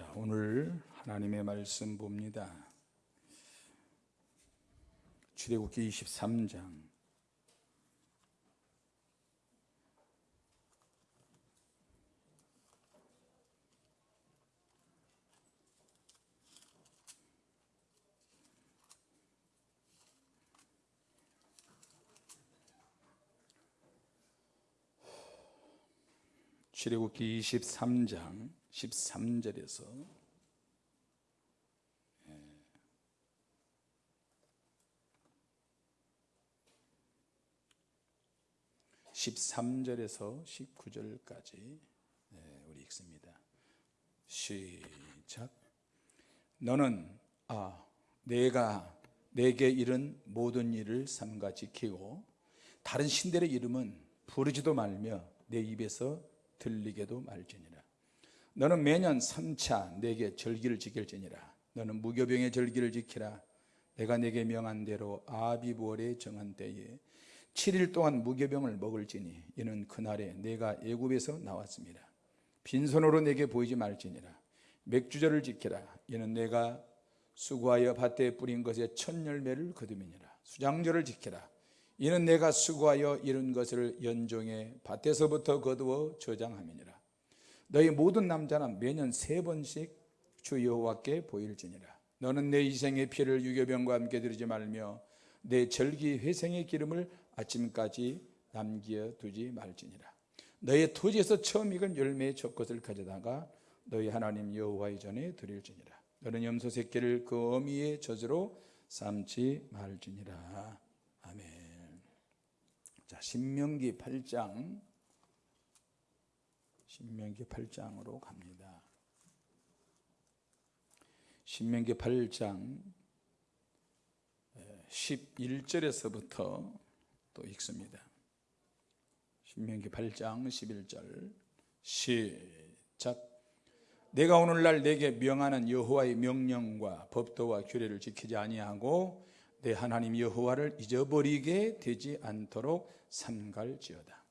자, 오늘 하나님의 말씀 봅니다. 출애굽기 23장 ' 출애굽기 23장 13절에서 13절에서 19절까지 우리 읽습니다. 시작. 너는 아 내가 내게 이른 모든 일을 삼가 지키고 다른 신들의 이름은 부르지도 말며 내 입에서 들리게도 말지니라. 너는 매년 3차 내게 절기를 지킬지니라. 너는 무교병의 절기를 지키라. 내가 내게 명한 대로 아비부월에 정한 때에 7일 동안 무교병을 먹을지니 이는 그날에 내가 애굽에서 나왔습니다. 빈손으로 내게 보이지 말지니라. 맥주절을 지키라. 이는 내가 수고하여 밭에 뿌린 것의 첫 열매를 거두미니라. 수장절을 지키라. 이는 내가 수고하여 이룬 것을 연종해 밭에서부터 거두어 저장함이니라. 너희 모든 남자는 매년 세 번씩 주 여호와께 보일지니라. 너는 내 이생의 피를 유교병과 함께 드리지 말며 내 절기 회생의 기름을 아침까지 남겨 두지 말지니라 너의 토지에서 처음 익은 열매의 첫 것을 가져다가 너희 하나님 여호와의 전에 드릴지니라 너는 염소 새끼를 그 어미의 젖으로 삼지 말지니라 자 신명기 8장. 신명기 8장으로 갑니다. 신명기 8장 11절에서부터 또 읽습니다. 신명기 8장 11절 시작. 내가 오늘날 내게 명하는 여호와의 명령과 법도와 규례를 지키지 아니하고 내 하나님 여호와를 잊어버리게 되지 않도록 삼갈지어다.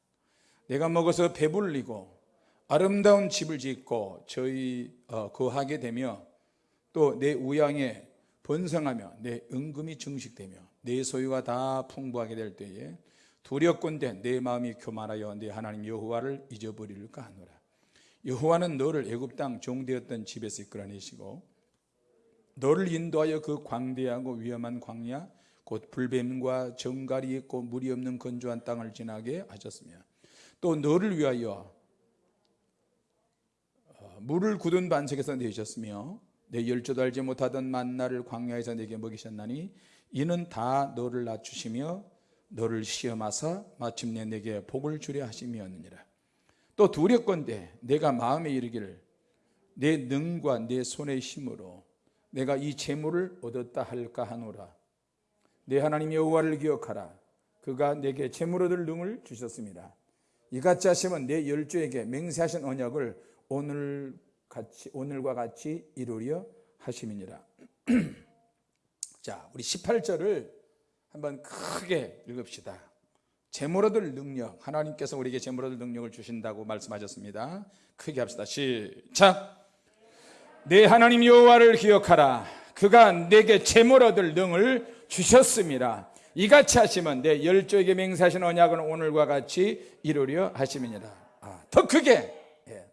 내가 먹어서 배불리고 아름다운 집을 짓고 저희 어, 거하게 되며 또 내 우양에 번성하며 내 은금이 증식되며 내 소유가 다 풍부하게 될 때에 두렵건대 내 마음이 교만하여 내 하나님 여호와를 잊어버릴까 하노라. 여호와는 너를 애굽 땅 종되었던 집에서 이끌어내시고 너를 인도하여 그 광대하고 위험한 광야 곧 불뱀과 정갈이 있고 물이 없는 건조한 땅을 지나게 하셨으며 또 너를 위하여 어, 물을 굳은 반석에서 내셨으며 내 열조도 알지 못하던 만나를 광야에서 내게 먹이셨나니 이는 다 너를 낮추시며 너를 시험하사 마침내 내게 복을 주려 하심이었느니라. 또 두렵건대 내가 마음에 이르기를 내 능과 내 손의 힘으로 내가 이 재물을 얻었다 할까 하노라 내 하나님 여호와를 기억하라 그가 내게 재물 얻을 능을 주셨습니다 이같이 하시면 내 열조에게 맹세하신 언약을 오늘 같이 오늘과 같이 이루려 하심이니라 자, 우리 18절을 한번 크게 읽읍시다. 재물 얻을 능력, 하나님께서 우리에게 재물 얻을 능력을 주신다고 말씀하셨습니다. 크게 합시다. 시작. 내 하나님 여호와를 기억하라. 그가 내게 재물 얻을 능을 주셨습니다. 이같이 하시면 내 열조에게 맹세하신 언약은 오늘과 같이 이루려 하심이니라. 아, 더 크게. 예.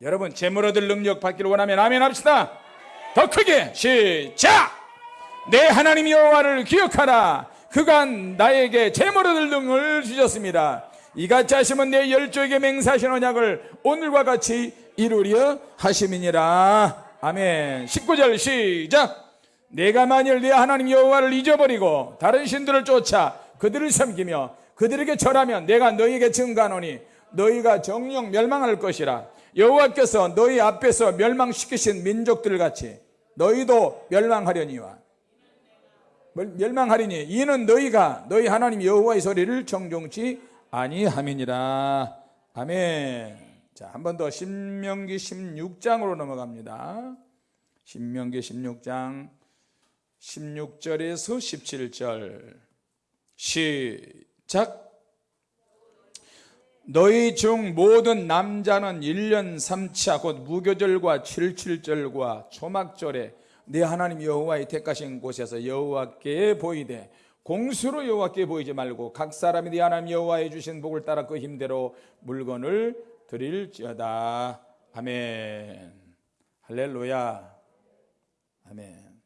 여러분 재물 얻을 능력 받기를 원하면 아멘 합시다. 더 크게 시작. 내 하나님 여호와를 기억하라 그가 나에게 재물 얻을 능을 주셨습니다 이같이 하시면 내 열조에게 맹세하신 언약을 오늘과 같이 이루려 하심이니라 아멘. 19절 시작. 내가 만일 내 하나님 여호와를 잊어버리고 다른 신들을 쫓아 그들을 섬기며 그들에게 절하면 내가 너희에게 증가하노니 너희가 정령 멸망할 것이라. 여호와께서 너희 앞에서 멸망시키신 민족들 같이 너희도 멸망하려니와. 멸망하리니 이는 너희가 너희 하나님 여호와의 소리를 정종치 아니함이니라. 아멘 자 한 번 더 신명기 16장으로 넘어갑니다. 신명기 16장 16절에서 17절. 시작. 너희 중 모든 남자는 1년 3차 곧 무교절과 77절과 초막절에 내 하나님 여호와의 택하신 곳에서 여호와께 보이되 공수로 여호와께 보이지 말고 각 사람이 네 하나님 여호와의 주신 복을 따라 그 힘대로 물건을 드릴지어다 아멘 할렐루야 아멘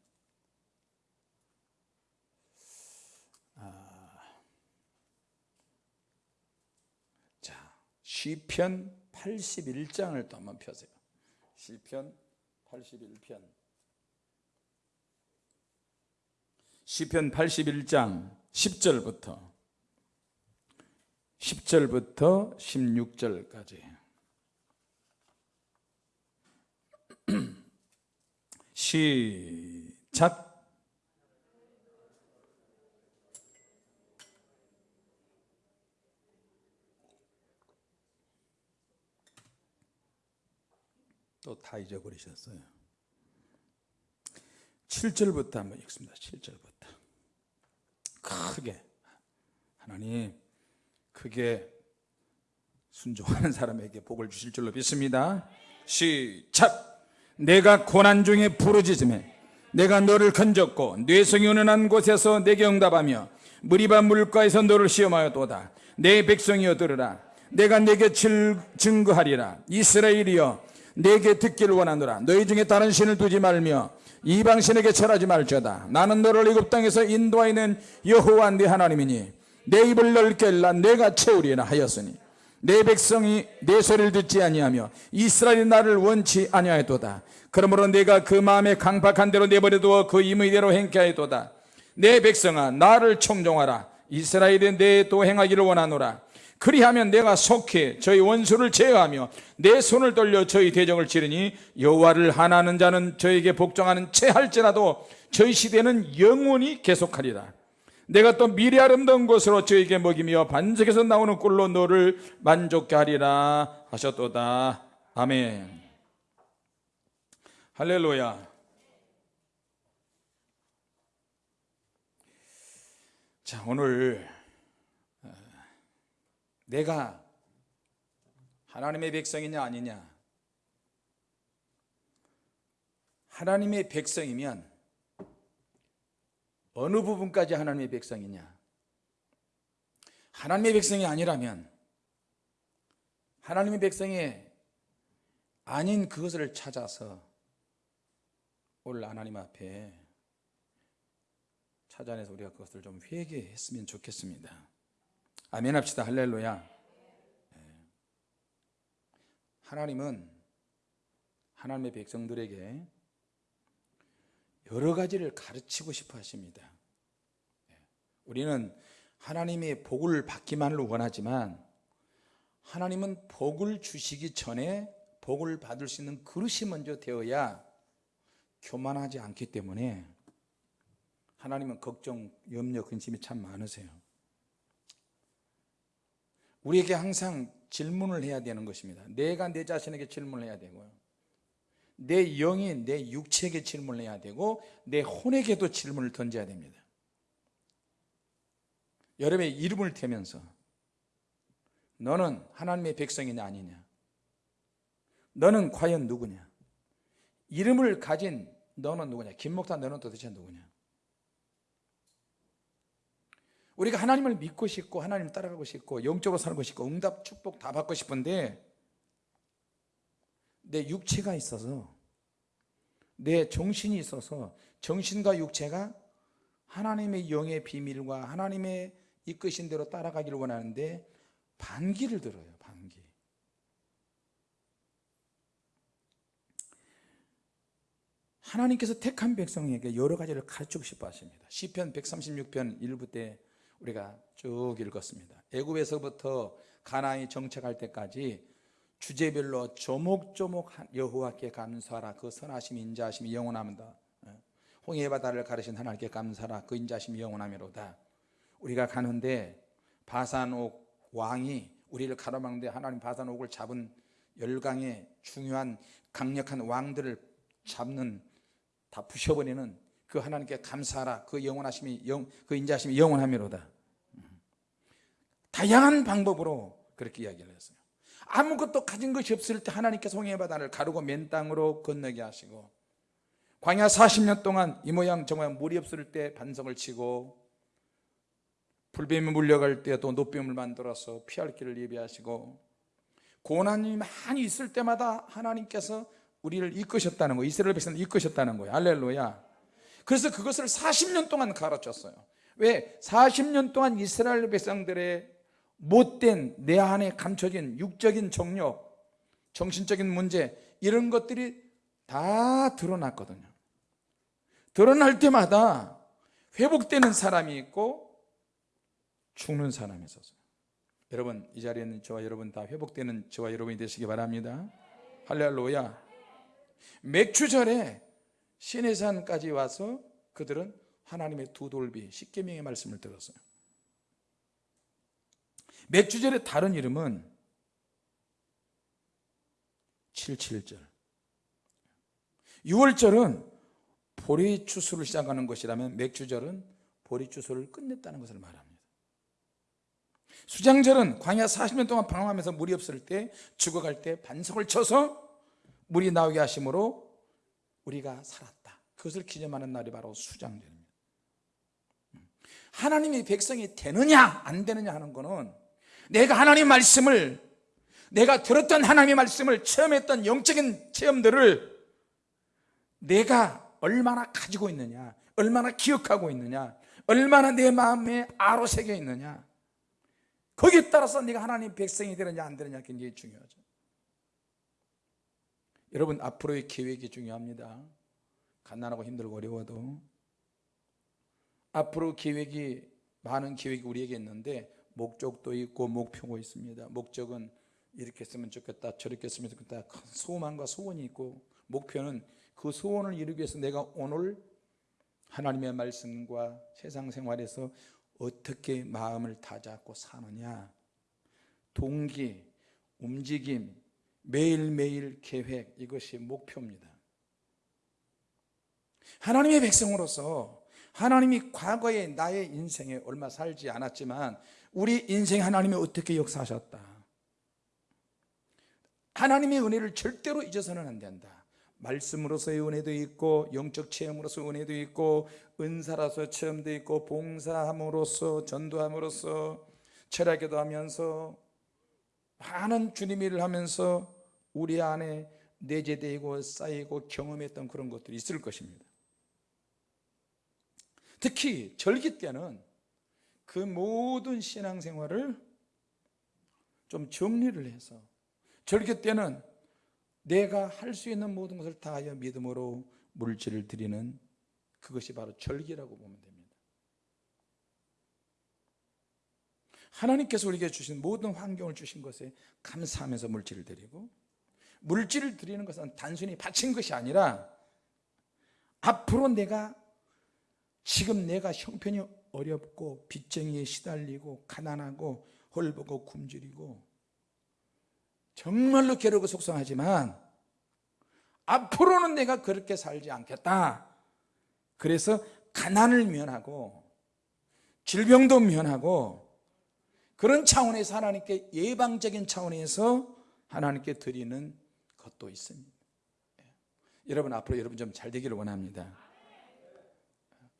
자, 시편 81장을 또 한번 펴세요. 시편 81편. 시편 81장 10절부터 10절부터 16절까지. 시작. 또 다 잊어버리셨어요. 7절부터 한번 읽습니다. 7절부터. 크게 하나님 크게 순종하는 사람에게 복을 주실 줄로 믿습니다. 시작. 내가 고난 중에 부르짖음에 내가 너를 건졌고 뇌성이 은은한 곳에서 내게 응답하며 무리바 물가에서 너를 시험하였도다. 내 백성이여 들으라. 내가 내게 질- 증거하리라. 이스라엘이여 내게 듣기를 원하노라. 너희 중에 다른 신을 두지 말며 이방 신에게 절하지 말지어다. 나는 너를 애굽 땅에서 인도하는 여호와 네 하나님이니 내 입을 넓게 열라 내가 채우리라 하였으니 내 백성이 내 소리를 듣지 아니하며 이스라엘이 나를 원치 아니하였도다. 그러므로 내가 그 마음에 강박한 대로 내버려 두어 그 임의대로 행케 하였도다. 내 백성아 나를 청종하라. 이스라엘이 내도 행하기를 원하노라. 그리하면 내가 속히 저희 원수를 제어하며 내 손을 돌려 저희 대적을 치르니 여호와를 하나는 자는 저에게 복종하는 채 할지라도 저희 시대는 영원히 계속하리라. 내가 또 미래 아름다운 것으로 저에게 먹이며 반석에서 나오는 꿀로 너를 만족케 하리라 하셨도다. 아멘. 할렐루야. 자, 오늘 어, 내가 하나님의 백성이냐 아니냐? 하나님의 백성이면 어느 부분까지 하나님의 백성이냐? 하나님의 백성이 아니라면 하나님의 백성이 아닌 그것을 찾아서 오늘 하나님 앞에 찾아내서 우리가 그것을 좀 회개했으면 좋겠습니다. 아멘 합시다. 할렐루야. 예. 하나님은 하나님의 백성들에게 여러 가지를 가르치고 싶어 하십니다. 예. 우리는 하나님의 복을 받기만을 원하지만 하나님은 복을 주시기 전에 복을 받을 수 있는 그릇이 먼저 되어야 교만하지 않기 때문에 하나님은 걱정, 염려, 근심이 참 많으세요. 우리에게 항상 질문을 해야 되는 것입니다. 내가 내 자신에게 질문을 해야 되고요. 내 영이 내 육체에게 질문을 해야 되고 내 혼에게도 질문을 던져야 됩니다. 여러분의 이름을 대면서 너는 하나님의 백성이냐 아니냐? 너는 과연 누구냐? 이름을 가진 너는 누구냐? 김 목사 너는 도대체 누구냐? 우리가 하나님을 믿고 싶고 하나님 따라가고 싶고 영적으로 살고 싶고 응답 축복 다 받고 싶은데 내 육체가 있어서 내 정신이 있어서 정신과 육체가 하나님의 영의 비밀과 하나님의 이끄신 대로 따라가기를 원하는데 반기를 들어요 반기. 하나님께서 택한 백성에게 여러 가지를 가르치고 싶어 하십니다. 시편 136편 1부 때 우리가 쭉 읽었습니다. 애굽에서부터 가나안이 정착할 때까지 주제별로 조목조목 여호와께 감사하라. 그 선하심 인자하심이 영원합니다. 홍해 바다를 가르신 하나님께 감사하라. 그 인자하심이 영원하미로다. 우리가 가는데 바산옥 왕이 우리를 가로막는데 하나님 바산옥을 잡은 열강의 중요한 강력한 왕들을 잡는 다 부셔버리는 그 하나님께 감사하라. 그 영원하심이 영, 그 인자하심이 영원하미로다. 다양한 방법으로 그렇게 이야기를 했어요 아무것도 가진 것이 없을 때 하나님께서 홍해 바다를 가르고 맨 땅으로 건너게 하시고 광야 40년 동안 이 모양 저 모양 물이 없을 때 반성을 치고 불뱀이 물려갈 때또 노뱀을 만들어서 피할 길을 예비하시고 고난이 많이 있을 때마다 하나님께서 우리를 이끄셨다는 거예요 이스라엘 백성을 이끄셨다는 거예요. 할렐루야. 그래서 그것을 40년 동안 가르쳤어요. 왜? 40년 동안 이스라엘 백성들의 못된 내 안에 감춰진 육적인 정욕 정신적인 문제 이런 것들이 다 드러났거든요. 드러날 때마다 회복되는 사람이 있고 죽는 사람이 있었어요 여러분 이 자리에 있는 저와 여러분 다 회복되는 저와 여러분이 되시기 바랍니다. 할렐루야. 맥주절에 시내산까지 와서 그들은 하나님의 두 돌비 십계명의 말씀을 들었어요 맥주절의 다른 이름은 77절. 6월절은 보리추수를 시작하는 것이라면 맥주절은 보리추수를 끝냈다는 것을 말합니다. 수장절은 광야 40년 동안 방황하면서 물이 없을 때 죽어갈 때 반석을 쳐서 물이 나오게 하심으로 우리가 살았다. 그것을 기념하는 날이 바로 수장절입니다. 하나님의 백성이 되느냐 안 되느냐 하는 것은 내가 하나님 말씀을 내가 들었던 하나님의 말씀을 체험했던 영적인 체험들을 내가 얼마나 가지고 있느냐 얼마나 기억하고 있느냐 얼마나 내 마음에 아로 새겨 있느냐. 거기에 따라서 네가 하나님 백성이 되느냐 안 되느냐 굉장히 중요하죠. 여러분 앞으로의 계획이 중요합니다. 가난하고 힘들고 어려워도. 앞으로 계획이 많은 계획이 우리에게 있는데 목적도 있고 목표가 있습니다. 목적은 이렇게 했으면 좋겠다 저렇게 했으면 좋겠다. 큰 소망과 소원이 있고 목표는 그 소원을 이루기 위해서 내가 오늘 하나님의 말씀과 세상 생활에서 어떻게 마음을 다잡고 사느냐. 동기, 움직임, 매일매일 계획 이것이 목표입니다. 하나님의 백성으로서 하나님이 과거에 나의 인생에 얼마 살지 않았지만 우리 인생 하나님이 어떻게 역사하셨다? 하나님의 은혜를 절대로 잊어서는 안 된다. 말씀으로서의 은혜도 있고 영적 체험으로서 은혜도 있고 은사라서 체험도 있고 봉사함으로써 전도함으로써 철학기도 하면서 많은 주님 일을 하면서 우리 안에 내재되고 쌓이고 경험했던 그런 것들이 있을 것입니다. 특히 절기 때는 그 모든 신앙생활을 좀 정리를 해서 절기 때는 내가 할 수 있는 모든 것을 다하여 믿음으로 물질을 드리는 그것이 바로 절기라고 보면 됩니다. 하나님께서 우리에게 주신 모든 환경을 주신 것에 감사하면서 물질을 드리고 물질을 드리는 것은 단순히 바친 것이 아니라 앞으로 내가 지금 내가 형편이 어렵고 빚쟁이에 시달리고 가난하고 헐벗고 굶주리고 정말로 괴롭고 속상하지만 앞으로는 내가 그렇게 살지 않겠다. 그래서 가난을 면하고 질병도 면하고 그런 차원에서 하나님께 예방적인 차원에서 하나님께 드리는 것도 있습니다. 여러분 앞으로 여러분 좀 잘 되기를 원합니다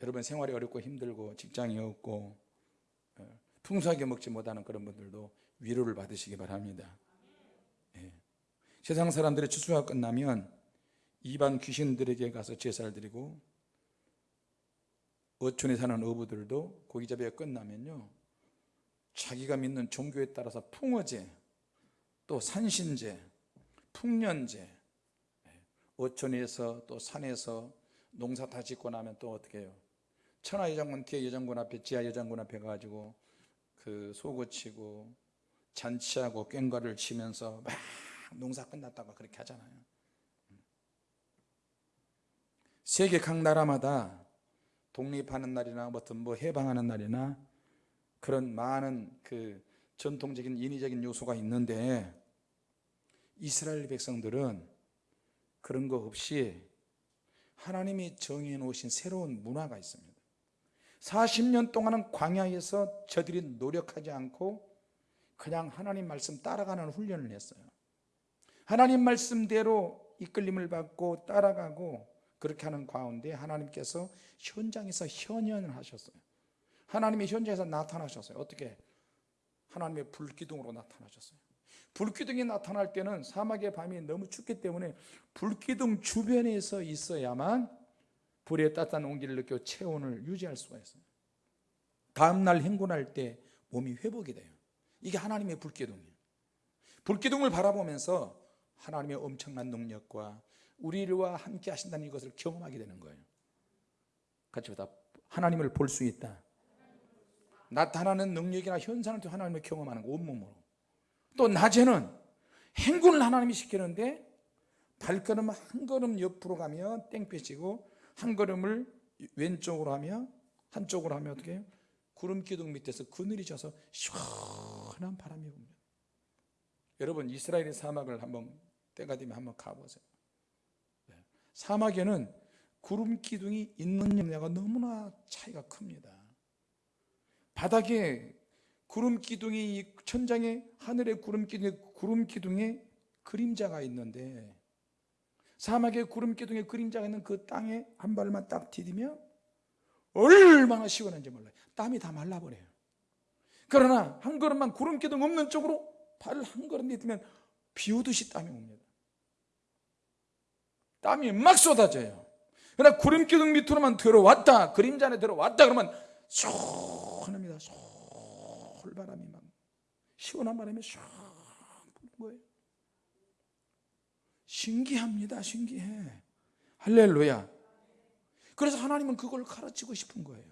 여러분 생활이 어렵고 힘들고 직장이 없고 어, 풍성하게 먹지 못하는 그런 분들도 위로를 받으시기 바랍니다. 세상 사람들의 추수가 끝나면 이방 귀신들에게 가서 제사를 드리고 어촌에 사는 어부들도 고기잡이가 끝나면요 자기가 믿는 종교에 따라서 풍어제 또 산신제 풍년제 예, 어촌에서 또 산에서 농사 다 짓고 나면 또 어떻게 해요 천하 여장군 뒤에 여장군 앞에 지하 여장군 앞에 가가지고 그 소고 치고 잔치하고 꽹과를 치면서 막 농사 끝났다고 그렇게 하잖아요. 세계 각 나라마다 독립하는 날이나 무슨 뭐 해방하는 날이나 그런 많은 그 전통적인 인위적인 요소가 있는데 이스라엘 백성들은 그런 거 없이 하나님이 정해 놓으신 새로운 문화가 있습니다 40년 동안은 광야에서 저들이 노력하지 않고 그냥 하나님 말씀 따라가는 훈련을 했어요. 하나님 말씀대로 이끌림을 받고 따라가고 그렇게 하는 가운데 하나님께서 현장에서 현현을 하셨어요. 하나님이 현장에서 나타나셨어요. 어떻게? 하나님의 불기둥으로 나타나셨어요. 불기둥이 나타날 때는 사막의 밤이 너무 춥기 때문에 불기둥 주변에서 있어야만 불의 따뜻한 온기를 느껴 체온을 유지할 수가 있어요. 다음날 행군할 때 몸이 회복이 돼요. 이게 하나님의 불기둥이에요. 불기둥을 바라보면서 하나님의 엄청난 능력과 우리와 함께 하신다는 이것을 경험하게 되는 거예요. 같이 보다 하나님을 볼 수 있다. 나타나는 능력이나 현상을 통해 하나님을 경험하는 거 온몸으로. 또 낮에는 행군을 하나님이 시키는데 발걸음 한 걸음 옆으로 가면 땡볕이고 한 걸음을 왼쪽으로 하면 한쪽으로 하면 어떻게 해요? 구름 기둥 밑에서 그늘이 져서 시원한 바람이 붑니다 여러분 이스라엘의 사막을 한번 때가 되면 한번 가보세요 네. 사막에는 구름 기둥이 있는 영향가 너무나 차이가 큽니다 바닥에 구름 기둥이 천장에 하늘의 구름 기둥에 구름 기둥에 그림자가 있는데 사막에 구름 기둥에 그림자가 있는 그 땅에 한 발만 딱 디디면 얼마나 시원한지 몰라요. 땀이 다 말라버려요. 그러나 한 걸음만 구름 기둥 없는 쪽으로 발을 한 걸음 디디면 비 오듯이 땀이 옵니다. 땀이 막 쏟아져요. 그러나 구름 기둥 밑으로만 들어왔다 그림자 안에 들어왔다 그러면 시원합니다. 솔바람이 막 시원한 바람이 샥 부는 거예요 신기합니다. 신기해. 할렐루야. 그래서 하나님은 그걸 가르치고 싶은 거예요.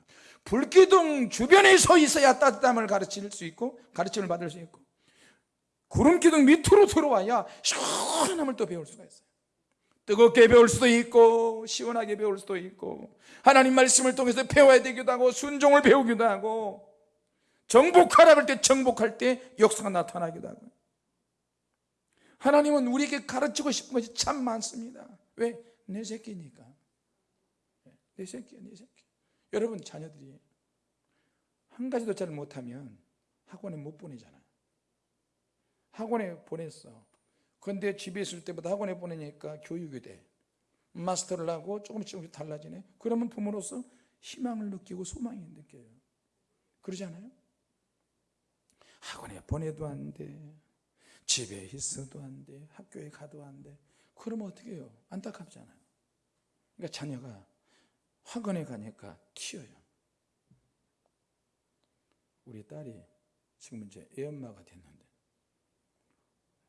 불기둥 주변에 서 있어야 따뜻함을 가르칠 수 있고 가르침을 받을 수 있고 구름기둥 밑으로 들어와야 시원함을 또 배울 수가 있어요. 뜨겁게 배울 수도 있고 시원하게 배울 수도 있고 하나님 말씀을 통해서 배워야 되기도 하고 순종을 배우기도 하고 정복하라 그럴 때 정복할 때 역사가 나타나기도 하고 하나님은 우리에게 가르치고 싶은 것이 참 많습니다. 왜? 내 새끼니까. 내 새끼야 내 새끼. 여러분 자녀들이 한 가지도 잘 못하면 학원에 못 보내잖아요 학원에 보냈어. 근데 집에 있을 때보다 학원에 보내니까 교육이 돼. 마스터를 하고 조금씩 조금씩 달라지네. 그러면 부모로서 희망을 느끼고 소망이 느껴요. 그러지 않아요? 학원에 보내도 안돼 집에 있어도 안 돼 학교에 가도 안 돼. 그러면 어떻게 해요? 안타깝잖아요. 그러니까 자녀가 학원에 가니까 튀어요. 우리 딸이 지금 이제 애엄마가 됐는데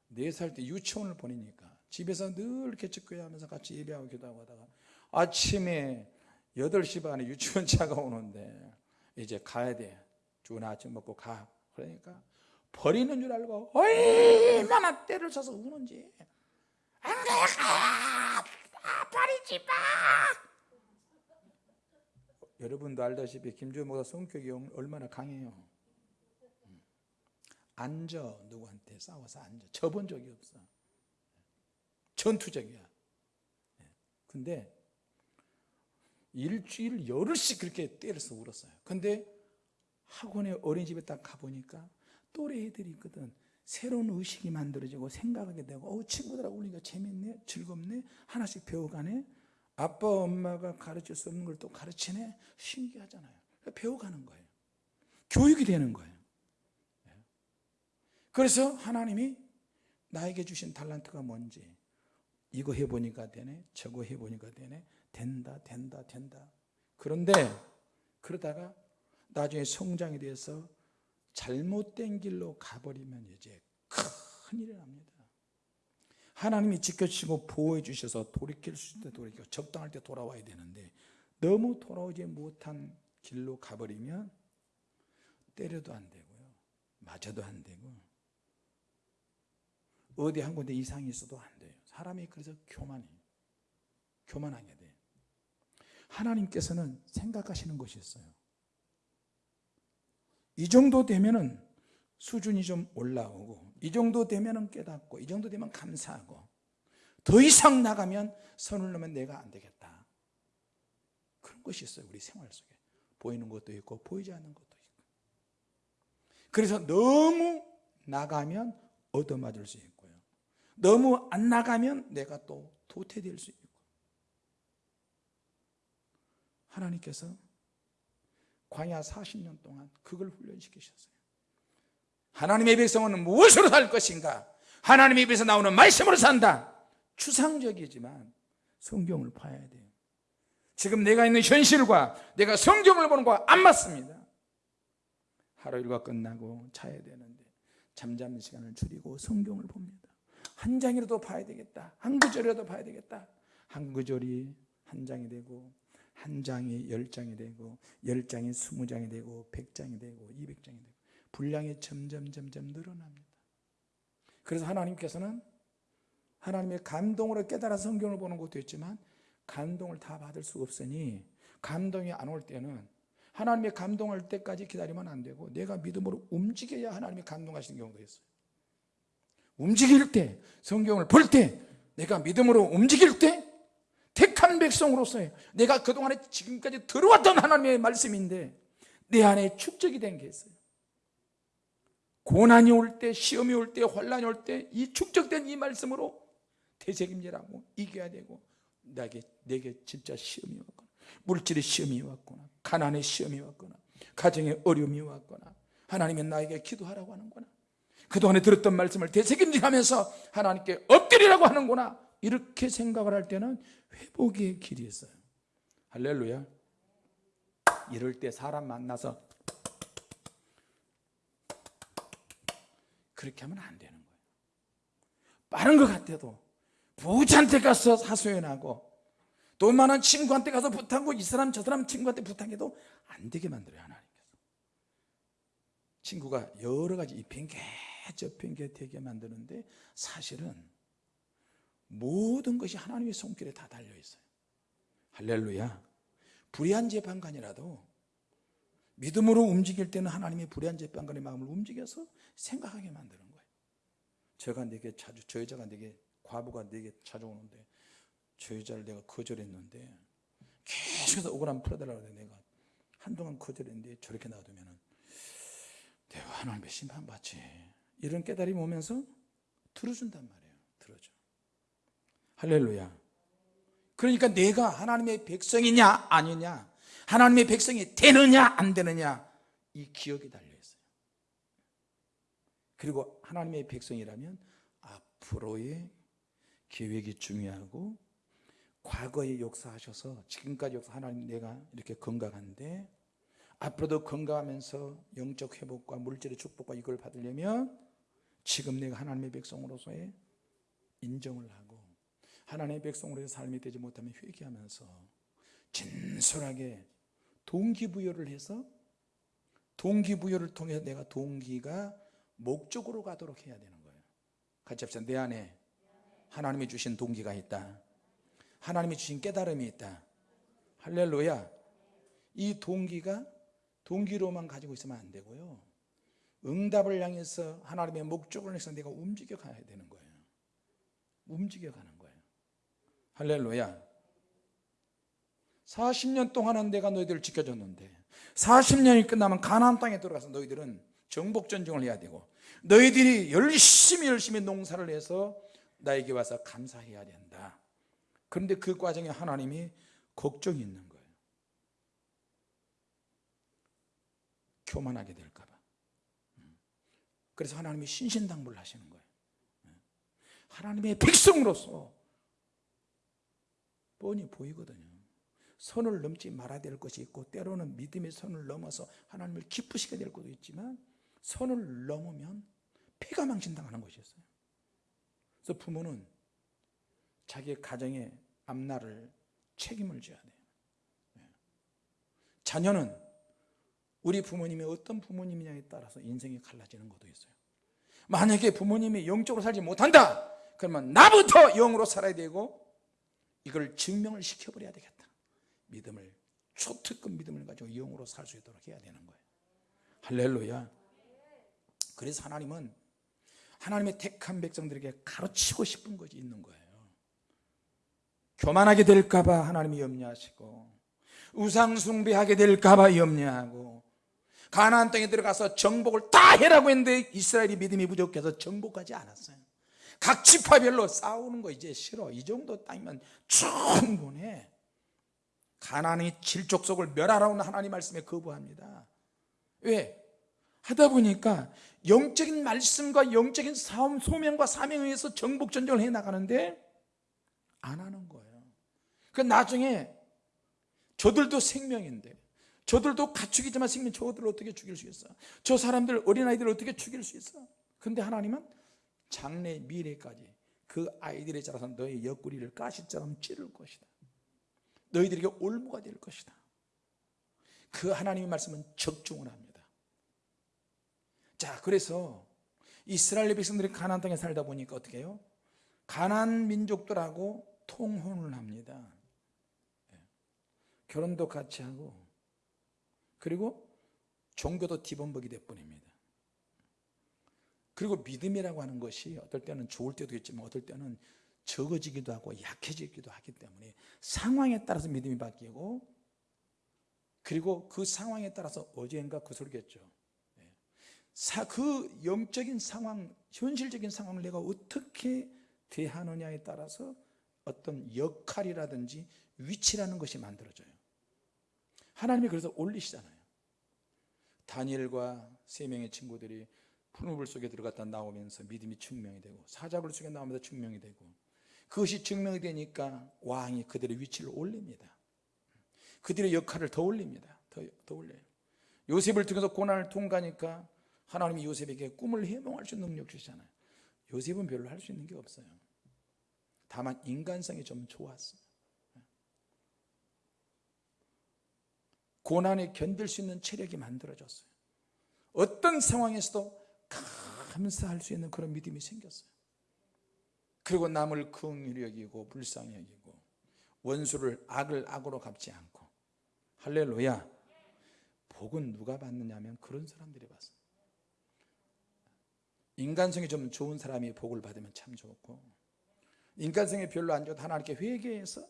네살때 유치원을 보내니까 집에서 늘 이렇게 직교회 하면서 같이 예배하고 기도하고 하다가 아침에 8시 반에 유치원 차가 오는데 이제 가야 돼. 좋은 아침 먹고 가. 그러니까 버리는 줄 알고 얼마나 때를 쳐서 우는지. 안가 아, 버리지 마! 여러분도 알다시피 김주호 목사 성격이 얼마나 강해요. 앉아 누구한테 싸워서 앉아. 쳐본 적이 없어. 전투적이야. 근데 일주일 열흘씩 그렇게 때려서 울었어요. 근데 학원에 어린이집에 딱 가보니까 또래 애들이 있거든. 새로운 의식이 만들어지고 생각하게 되고 어, 친구들하고 울니까 재밌네 즐겁네 하나씩 배워가네. 아빠 엄마가 가르칠 수 없는 걸 또 가르치네. 신기하잖아요. 배워가는 거예요. 교육이 되는 거예요. 네. 그래서 하나님이 나에게 주신 달란트가 뭔지 이거 해보니까 되네 저거 해보니까 되네 된다 된다 된다. 그런데 그러다가 나중에 성장이 돼서 잘못된 길로 가버리면 이제 큰일이 납니다. 하나님이 지켜주시고 보호해 주셔서 돌이킬 수 있을 때 돌이켜 적당할 때 돌아와야 되는데 너무 돌아오지 못한 길로 가버리면 때려도 안 되고요. 맞아도 안 되고 어디 한 군데 이상이 있어도 안 돼요. 사람이 그래서 교만해 교만하게 돼 하나님께서는 생각하시는 것이 있어요 이 정도 되면은 수준이 좀 올라오고 이 정도 되면은 깨닫고 이 정도 되면 감사하고 더 이상 나가면 선을 넘으면 내가 안 되겠다. 그런 것이 있어요 우리 생활 속에. 보이는 것도 있고 보이지 않는 것도 있고. 그래서 너무 나가면 얻어맞을 수 있고요. 너무 안 나가면 내가 또 도태될 수 있고. 하나님께서 광야 40년 동안 그걸 훈련시키셨어요? 하나님의 백성은 무엇으로 살 것인가? 하나님의 입에서 나오는 말씀으로 산다. 추상적이지만 성경을 봐야 돼요. 지금 내가 있는 현실과 내가 성경을 보는 거와 안 맞습니다. 하루 일과 끝나고 자야 되는데 잠자는 시간을 줄이고 성경을 봅니다. 한 장이라도 봐야 되겠다. 한 구절이라도 봐야 되겠다. 한 구절이 한 장이 되고 한 장이 열 장이 되고 열 장이 스무 장이 되고 백 장이 되고 이백 장이 되고 분량이 점점 점점 늘어납니다. 그래서 하나님께서는 하나님의 감동으로 깨달아 성경을 보는 것도 있지만 감동을 다 받을 수 없으니 감동이 안 올 때는 하나님의 감동할 때까지 기다리면 안 되고 내가 믿음으로 움직여야 하나님이 감동하시는 경우도 있어요. 움직일 때 성경을 볼 때 내가 믿음으로 움직일 때 백성으로서의 내가 그동안에 지금까지 들어왔던 하나님의 말씀인데 내 안에 축적이 된 게 있어요. 고난이 올 때 시험이 올 때 환란이 올 때 이 축적된 이 말씀으로 대책임질하고 이겨야 되고 내게, 내게 진짜 시험이 왔거나 물질의 시험이 왔거나 가난의 시험이 왔거나 가정의 어려움이 왔거나 하나님이 나에게 기도하라고 하는구나. 그동안에 들었던 말씀을 되새김질하면서 하나님께 엎드리라고 하는구나. 이렇게 생각을 할 때는 회복의 길이 있어요. 할렐루야. 이럴 때 사람 만나서 그렇게 하면 안 되는 거예요. 빠른 것 같아도 부자한테 가서 사소연하고 돈 많은 친구한테 가서 부탁하고 이 사람 저 사람 친구한테 부탁해도 안 되게 만들어요 하나님께서. 친구가 여러 가지 이 핑계 저 핑계 되게 만드는데 사실은 모든 것이 하나님의 손길에 다 달려있어요. 할렐루야. 불의한 재판관이라도 믿음으로 움직일 때는 하나님의 불의한 재판관의 마음을 움직여서 생각하게 만드는 거예요. 저가 내게 자주 저 여자가 내게 과부가 내게 찾아오는데 저 여자를 내가 거절했는데 계속해서 억울함 풀어달라고 해 내가 한동안 거절했는데 저렇게 놔두면 내가 하나님의 심판받지. 이런 깨달음이 오면서 들어준단 말이에요. 들어줘 할렐루야. 그러니까 내가 하나님의 백성이냐 아니냐 하나님의 백성이 되느냐 안 되느냐 이 기억이 달려있어요. 그리고 하나님의 백성이라면 앞으로의 계획이 중요하고 과거에 역사하셔서 지금까지 역사 하나님 내가 이렇게 건강한데 앞으로도 건강하면서 영적 회복과 물질의 축복과 이걸 받으려면 지금 내가 하나님의 백성으로서의 인정을 하고 하나님의 백성으로의 삶이 되지 못하면 회개하면서 진솔하게 동기부여를 해서 동기부여를 통해서 내가 동기가 목적으로 가도록 해야 되는 거예요. 같이 합시다. 내 안에 하나님이 주신 동기가 있다. 하나님이 주신 깨달음이 있다. 할렐루야. 이 동기가 동기로만 가지고 있으면 안 되고요. 응답을 향해서 하나님의 목적을 해서 내가 움직여 가야 되는 거예요. 움직여 가는 거예요 할렐루야. 40년 동안은 내가 너희들을 지켜줬는데 40년이 끝나면 가나안 땅에 들어가서 너희들은 정복 전쟁을 해야 되고 너희들이 열심히 열심히 농사를 해서 나에게 와서 감사해야 된다. 그런데 그 과정에 하나님이 걱정이 있는 거예요. 교만하게 될까봐. 그래서 하나님이 신신당부를 하시는 거예요. 하나님의 백성으로서 뻔히 보이거든요. 선을 넘지 말아야 될 것이 있고 때로는 믿음의 선을 넘어서 하나님을 기쁘시게 될 것도 있지만 선을 넘으면 폐가 망신당하는 것이 있어요. 그래서 부모는 자기의 가정의 앞날을 책임을 져야 돼요. 네. 자녀는 우리 부모님이 어떤 부모님이냐에 따라서 인생이 갈라지는 것도 있어요. 만약에 부모님이 영적으로 살지 못한다! 그러면 나부터 영으로 살아야 되고 이걸 증명을 시켜버려야 되겠다. 믿음을 초특급 믿음을 가지고 영으로 살 수 있도록 해야 되는 거예요. 할렐루야. 그래서 하나님은 하나님의 택한 백성들에게 가르치고 싶은 것이 있는 거예요. 교만하게 될까봐 하나님이 염려하시고 우상숭배하게 될까봐 염려하고 가나안 땅에 들어가서 정복을 다 해라고 했는데 이스라엘이 믿음이 부족해서 정복하지 않았어요 각 지파별로 싸우는 거 이제 싫어. 이 정도 땅이면 충분해. 가나안의 질족속을 멸하라는 하나님 말씀에 거부합니다. 왜? 하다 보니까 영적인 말씀과 영적인 사움, 소명과 사명에 의해서 정복 전쟁을 해 나가는데 안 하는 거예요. 그 나중에 저들도 생명인데 저들도 가축이지만 생명 저들을 어떻게 죽일 수 있어? 저 사람들 어린아이들을 어떻게 죽일 수 있어? 근데 하나님은 장래 미래까지 그 아이들의 자라서 너의 옆구리를 가시처럼 찌를 것이다. 너희들에게 올무가 될 것이다. 그 하나님의 말씀은 적중을 합니다. 자 그래서 이스라엘 백성들이 가나안 땅에 살다 보니까 어떻게 해요? 가나안 민족들하고 통혼을 합니다. 예. 결혼도 같이 하고 그리고 종교도 뒤범벅이 될 뿐입니다 그리고 믿음이라고 하는 것이 어떨 때는 좋을 때도 있지만 어떨 때는 적어지기도 하고 약해지기도 하기 때문에 상황에 따라서 믿음이 바뀌고 그리고 그 상황에 따라서 어제인가 그 소리겠죠. 예. 그 영적인 상황 현실적인 상황을 내가 어떻게 대하느냐에 따라서 어떤 역할이라든지 위치라는 것이 만들어져요. 하나님이 그래서 올리시잖아요. 다니엘과 세 명의 친구들이 푸른 불 속에 들어갔다 나오면서 믿음이 증명이 되고 사자굴 속에 나오면서 증명이 되고 그것이 증명이 되니까 왕이 그들의 위치를 올립니다. 그들의 역할을 더 올립니다. 더, 더 올려요. 요셉을 통해서 고난을 통과하니까 하나님이 요셉에게 꿈을 해몽할 수 있는 능력 주시잖아요. 요셉은 별로 할 수 있는 게 없어요. 다만 인간성이 좀 좋았어요. 고난에 견딜 수 있는 체력이 만들어졌어요. 어떤 상황에서도 감사할 수 있는 그런 믿음이 생겼어요. 그리고 남을 긍휼히 여기고 불쌍히 여기고 원수를 악을 악으로 갚지 않고. 할렐루야. 복은 누가 받느냐면 그런 사람들이 받습니다. 인간성이 좀 좋은 사람이 복을 받으면 참 좋고 인간성이 별로 안 좋아도 하나님께 회개해서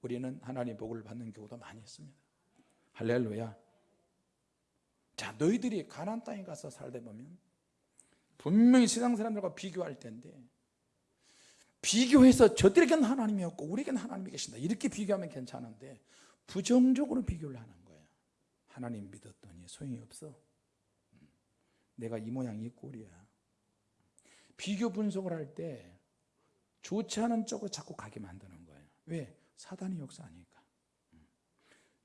우리는 하나님 복을 받는 경우도 많이 있습니다. 할렐루야. 자 너희들이 가난 땅에 가서 살다 보면 분명히 세상 사람들과 비교할 텐데 비교해서 저들에게는 하나님이 없고 우리에게는 하나님이 계신다. 이렇게 비교하면 괜찮은데 부정적으로 비교를 하는 거예요 하나님 믿었더니 소용이 없어. 내가 이 모양 이 꼴이야. 비교 분석을 할 때 좋지 않은 쪽으로 자꾸 가게 만드는 거예요 왜? 사단이 역사하니까.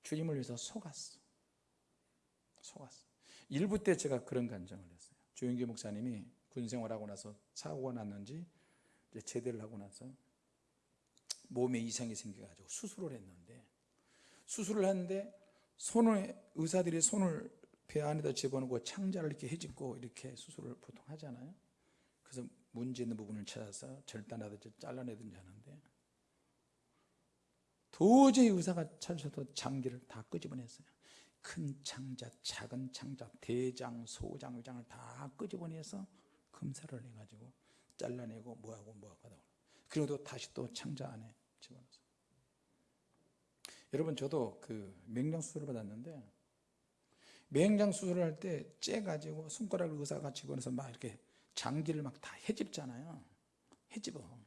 주님을 위해서 속았어. 속았어. 일부 때 제가 그런 간정을 했어요 조영기 목사님이 군생활하고 나서 사고가 났는지 이제 제대를 하고 나서 몸에 이상이 생겨가지고 수술을 했는데 수술을 했는데 손을 의사들이 손을 배 안에다 집어넣고 창자를 이렇게 해집고 이렇게 수술을 보통 하잖아요. 그래서 문제 있는 부분을 찾아서 절단하든지 잘라내든지 하는데 도저히 의사가 찾으셔도 장기를 다 끄집어냈어요 큰 창자, 작은 창자, 대장, 소장, 의장을 다 끄집어내서 검사를 해가지고 잘라내고 뭐하고 뭐하고 하다 그리고 또 다시 또 창자 안에 집어넣어서. 여러분 저도 그 맹장 수술을 받았는데 맹장 수술을 할 때 째 가지고 손가락을 의사가 집어넣어서 막 이렇게 장기를 막 다 해집잖아요. 해집어.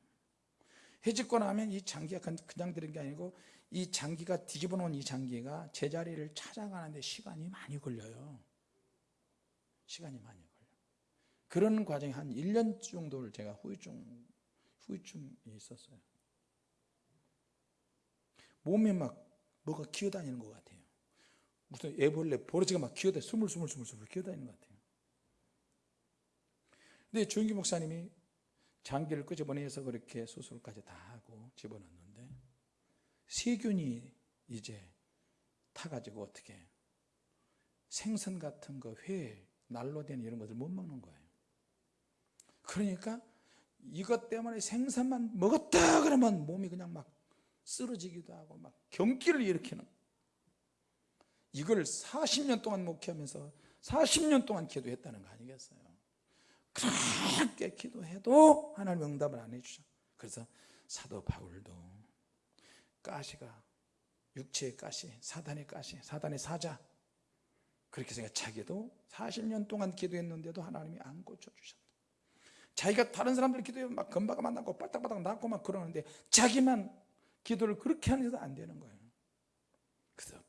해집고 나면 이 장기가 그냥 들은 게 아니고 이 장기가 뒤집어 놓은 이 장기가 제자리를 찾아가는데 시간이 많이 걸려요. 시간이 많이 걸려 그런 과정이 한 1년 정도를 제가 후유증, 후유증이 있었어요. 몸에 막 뭐가 기어다니는 것 같아요. 무슨 애벌레 버러지가 막 기어다니 스물스물스물스물 기어다니는 것 같아요. 근데 조영기 목사님이 장기를 끄집어내서 그렇게 수술까지 다 하고 집어넣는데 세균이 이제 타가지고 어떻게 생선 같은 거, 회, 날로 된 이런 것을 못 먹는 거예요. 그러니까 이것 때문에 생선만 먹었다 그러면 몸이 그냥 막 쓰러지기도 하고 막 경기를 일으키는 이걸 40년 동안 목회하면서 40년 동안 기도했다는 거 아니겠어요? 그렇게 기도해도 하나님 응답을 안 해주죠 그래서 사도 바울도 가시가 육체의 가시 사단의 가시 사단의 사자. 그렇게 생각 자기도 40년 동안 기도했는데도 하나님이 안 고쳐주셨다. 자기가 다른 사람들 기도해 막 건바가 만나고 빠딱빠딱 낫고 막 그러는데 자기만 기도를 그렇게 하는데도 안 되는 거예요. 그래서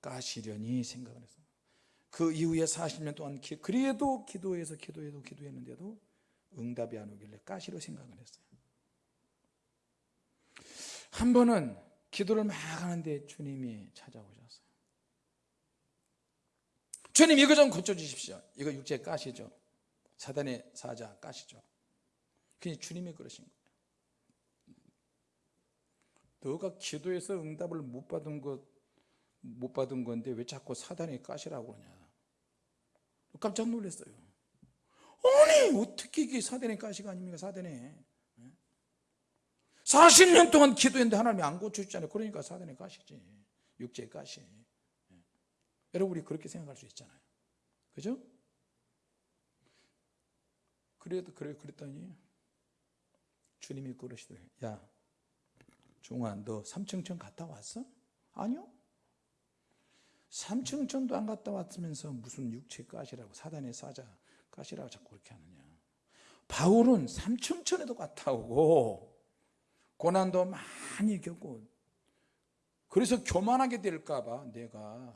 까시려니 생각을 했어요. 그 이후에 40년 동안 기, 그래도 기도해서 기도해도 기도했는데도 응답이 안 오길래 까시로 생각을 했어요. 한 번은 기도를 막 하는데 주님이 찾아오셨어요. 주님 이거 좀 고쳐주십시오. 이거 육체 까시죠. 사단의 사자 까시죠. 그냥 주님이 그러신 거예요. 너가 기도해서 응답을 못 받은 것 못 받은 건데 왜 자꾸 사단의 까시라고 그러냐? 깜짝 놀랐어요. 아니 어떻게 이게 사단의 가시가 아닙니까? 사단의 40년 동안 기도했는데 하나님이 안 고쳐주잖아요. 그러니까 사단의 가시지. 육체의 가시. 여러분 우리 그렇게 생각할 수 있잖아요. 그죠? 그래도 그래 그랬더니 주님이 그러시더래요 야 종아 너 삼층천 갔다 왔어? 아니요. 삼층천도 안 갔다 왔으면서 무슨 육체 가시라고 사단의 사자 가시라고 자꾸 그렇게 하느냐. 바울은 삼층천에도 갔다 오고 고난도 많이 겪고 그래서 교만하게 될까봐 내가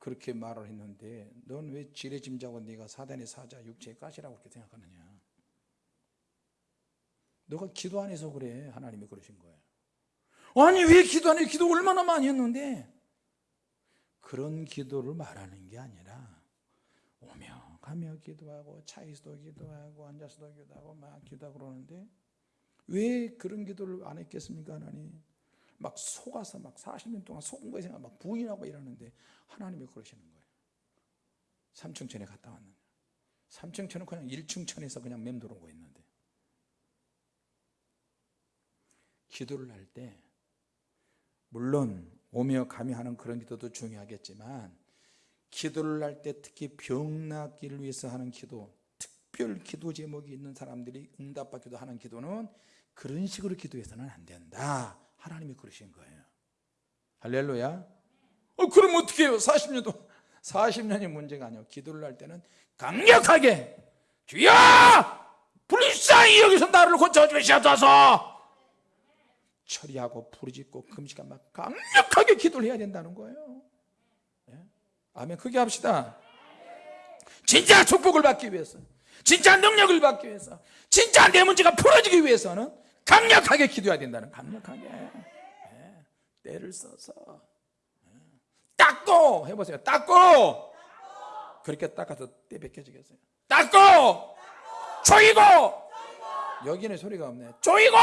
그렇게 말을 했는데 넌 왜 지레짐자고 네가 사단의 사자 육체의 가시라고 그렇게 생각하느냐? 너가 기도 안 해서 그래. 하나님이 그러신 거예요. 아니 왜 기도 안 해? 기도 얼마나 많이 했는데? 그런 기도를 말하는 게 아니라 오며 가며 기도하고 차에서도 기도하고 앉아서도 기도하고 막 기도하고 그러는데 왜 그런 기도를 안 했겠습니까 하나님? 막 속아서 막 40년 동안 속은 거에 생각 막 부인하고 이러는데 하나님이 그러시는 거예요. 삼층천에 갔다 왔는데. 삼층천은 그냥 1층천에서 그냥 맴돌고 있는데. 기도를 할 때 물론 오며 가며 하는 그런 기도도 중요하겠지만 기도를 할 때 특히 병 낫기를 위해서 하는 기도 특별 기도 제목이 있는 사람들이 응답받기도 하는 기도는 그런 식으로 기도해서는 안 된다. 하나님이 그러신 거예요. 할렐루야. 어, 그럼 어떻게 해요? 40년 동 40년이 문제가 아니에요. 기도를 할 때는 강력하게 주여! 불쌍히 여기서 나를 고쳐주시옵소서! 처리하고 부르짖고 금식한 막 강력하게 기도를 해야 된다는 거예요. 예? 아멘. 크게 합시다. 진짜 축복을 받기 위해서 진짜 능력을 받기 위해서 진짜 내 문제가 풀어지기 위해서는 강력하게 기도해야 된다는 강력하게. 예. 때를 써서. 예. 닦고! 해보세요. 닦고! 그렇게 닦아서 때 벗겨지겠어요. 닦고! 조이고! 여기는 소리가 없네. 조이고!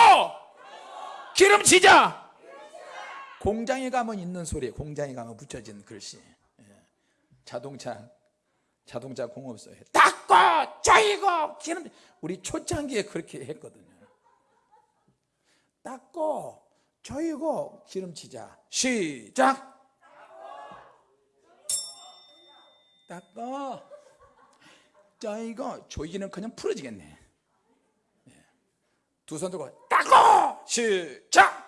기름치자! 공장에 가면 있는 소리 공장에 가면 붙여진 글씨. 예. 자동차 자동차 공업소에. 닦고! 조이고! 기름 우리 초창기에 그렇게 했거든요 닦고 조이고 기름치자. 시작! 닦고 조이고 조이기는 그냥 풀어지겠네. 두 손 들고 닦고! 시작!